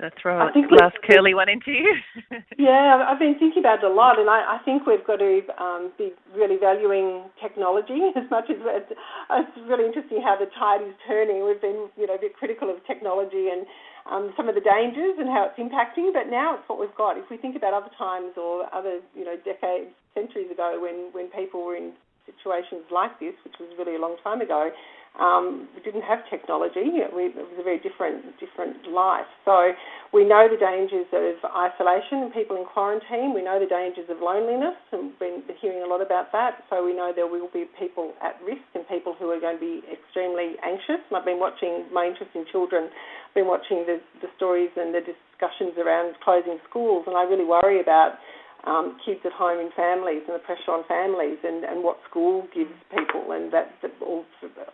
[SPEAKER 1] I'll throw a last curly one into you.
[SPEAKER 4] yeah, I've been thinking about it a lot, and I, I think we've got to um, be really valuing technology as much as it's, it's really interesting how the tide is turning. We've been, you know, a bit critical of technology and um, some of the dangers and how it's impacting, but now it's what we've got. If we think about other times or other, you know, decades, centuries ago, when when people were in situations like this, which was really a long time ago, um, we didn't have technology. We, it was a very different different life. So we know the dangers of isolation and people in quarantine. We know the dangers of loneliness, and we've been hearing a lot about that. So we know there will be people at risk and people who are going to be extremely anxious. And I've been watching my interest in children. I've been watching the, the stories and the discussions around closing schools, and I really worry about um, kids at home in families and the pressure on families and, and what school gives people and that, that all,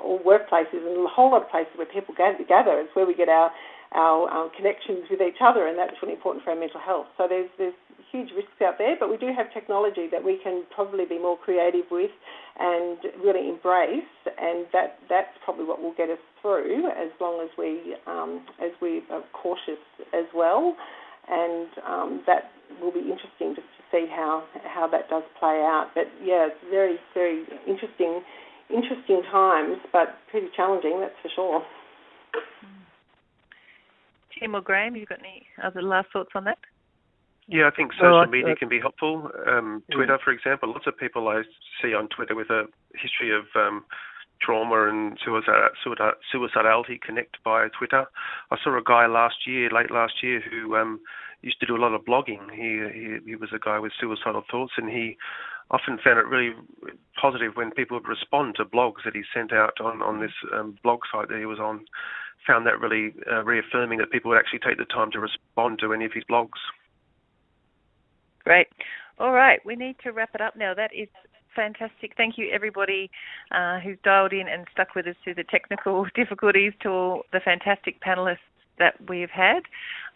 [SPEAKER 4] all workplaces and a whole lot of places where people gather together is where we get our our um, connections with each other and that's really important for our mental health. So there's there's huge risks out there, but we do have technology that we can probably be more creative with and really embrace, and that that's probably what will get us through as long as we um, as we are cautious as well, and um, that will be interesting to see how how that does play out. But yeah, it's very very interesting interesting times, but pretty challenging, that's for sure.
[SPEAKER 1] Tim or Graham, you got any other last thoughts on that?
[SPEAKER 3] Yeah, I think social media can be helpful. Um, Twitter, for example, lots of people I see on Twitter with a history of um, trauma and suicide, suicidality connect via Twitter. I saw a guy last year, late last year, who um, used to do a lot of blogging. He, he he was a guy with suicidal thoughts, and he often found it really positive when people would respond to blogs that he sent out on on this um, blog site that he was on. Found that really uh, reaffirming that people would actually take the time to respond to any of his blogs.
[SPEAKER 1] Great. All right, we need to wrap it up now. That is fantastic. Thank you, everybody uh, who's dialed in and stuck with us through the technical difficulties, to all the fantastic panelists that we've had.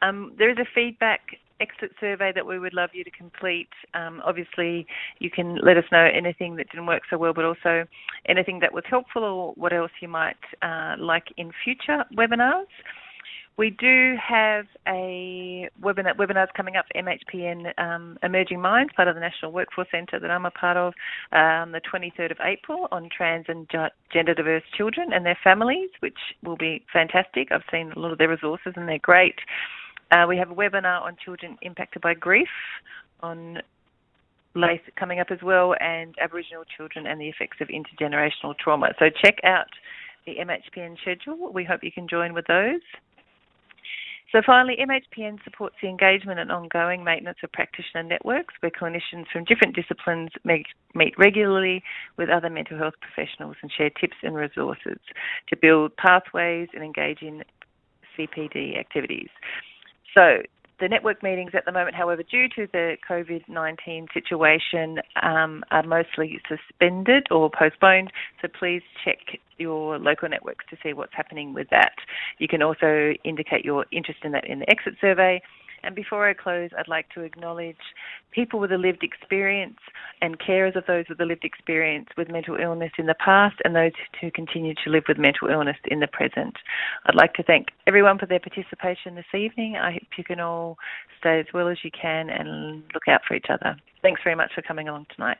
[SPEAKER 1] Um, there is a feedback exit survey that we would love you to complete. Um, obviously, you can let us know anything that didn't work so well, but also anything that was helpful or what else you might uh, like in future webinars. We do have a webinar webinars coming up for MHPN um, Emerging Minds, part of the National Workforce Centre that I'm a part of, um, the 23rd of April on trans and gender diverse children and their families, which will be fantastic. I've seen a lot of their resources and they're great. Uh, we have a webinar on children impacted by grief on LACE coming up as well, and Aboriginal children and the effects of intergenerational trauma. So check out the MHPN schedule. We hope you can join with those. So finally, MHPN supports the engagement and ongoing maintenance of practitioner networks where clinicians from different disciplines meet, regularly with other mental health professionals and share tips and resources to build pathways and engage in CPD activities. So the network meetings at the moment, however, due to the COVID 19 situation, um, are mostly suspended or postponed. So please check your local networks to see what's happening with that. You can also indicate your interest in that in the exit survey and before I close, I'd like to acknowledge people with a lived experience and carers of those with a lived experience with mental illness in the past and those who continue to live with mental illness in the present. I'd like to thank everyone for their participation this evening. I hope you can all stay as well as you can and look out for each other. Thanks very much for coming along tonight.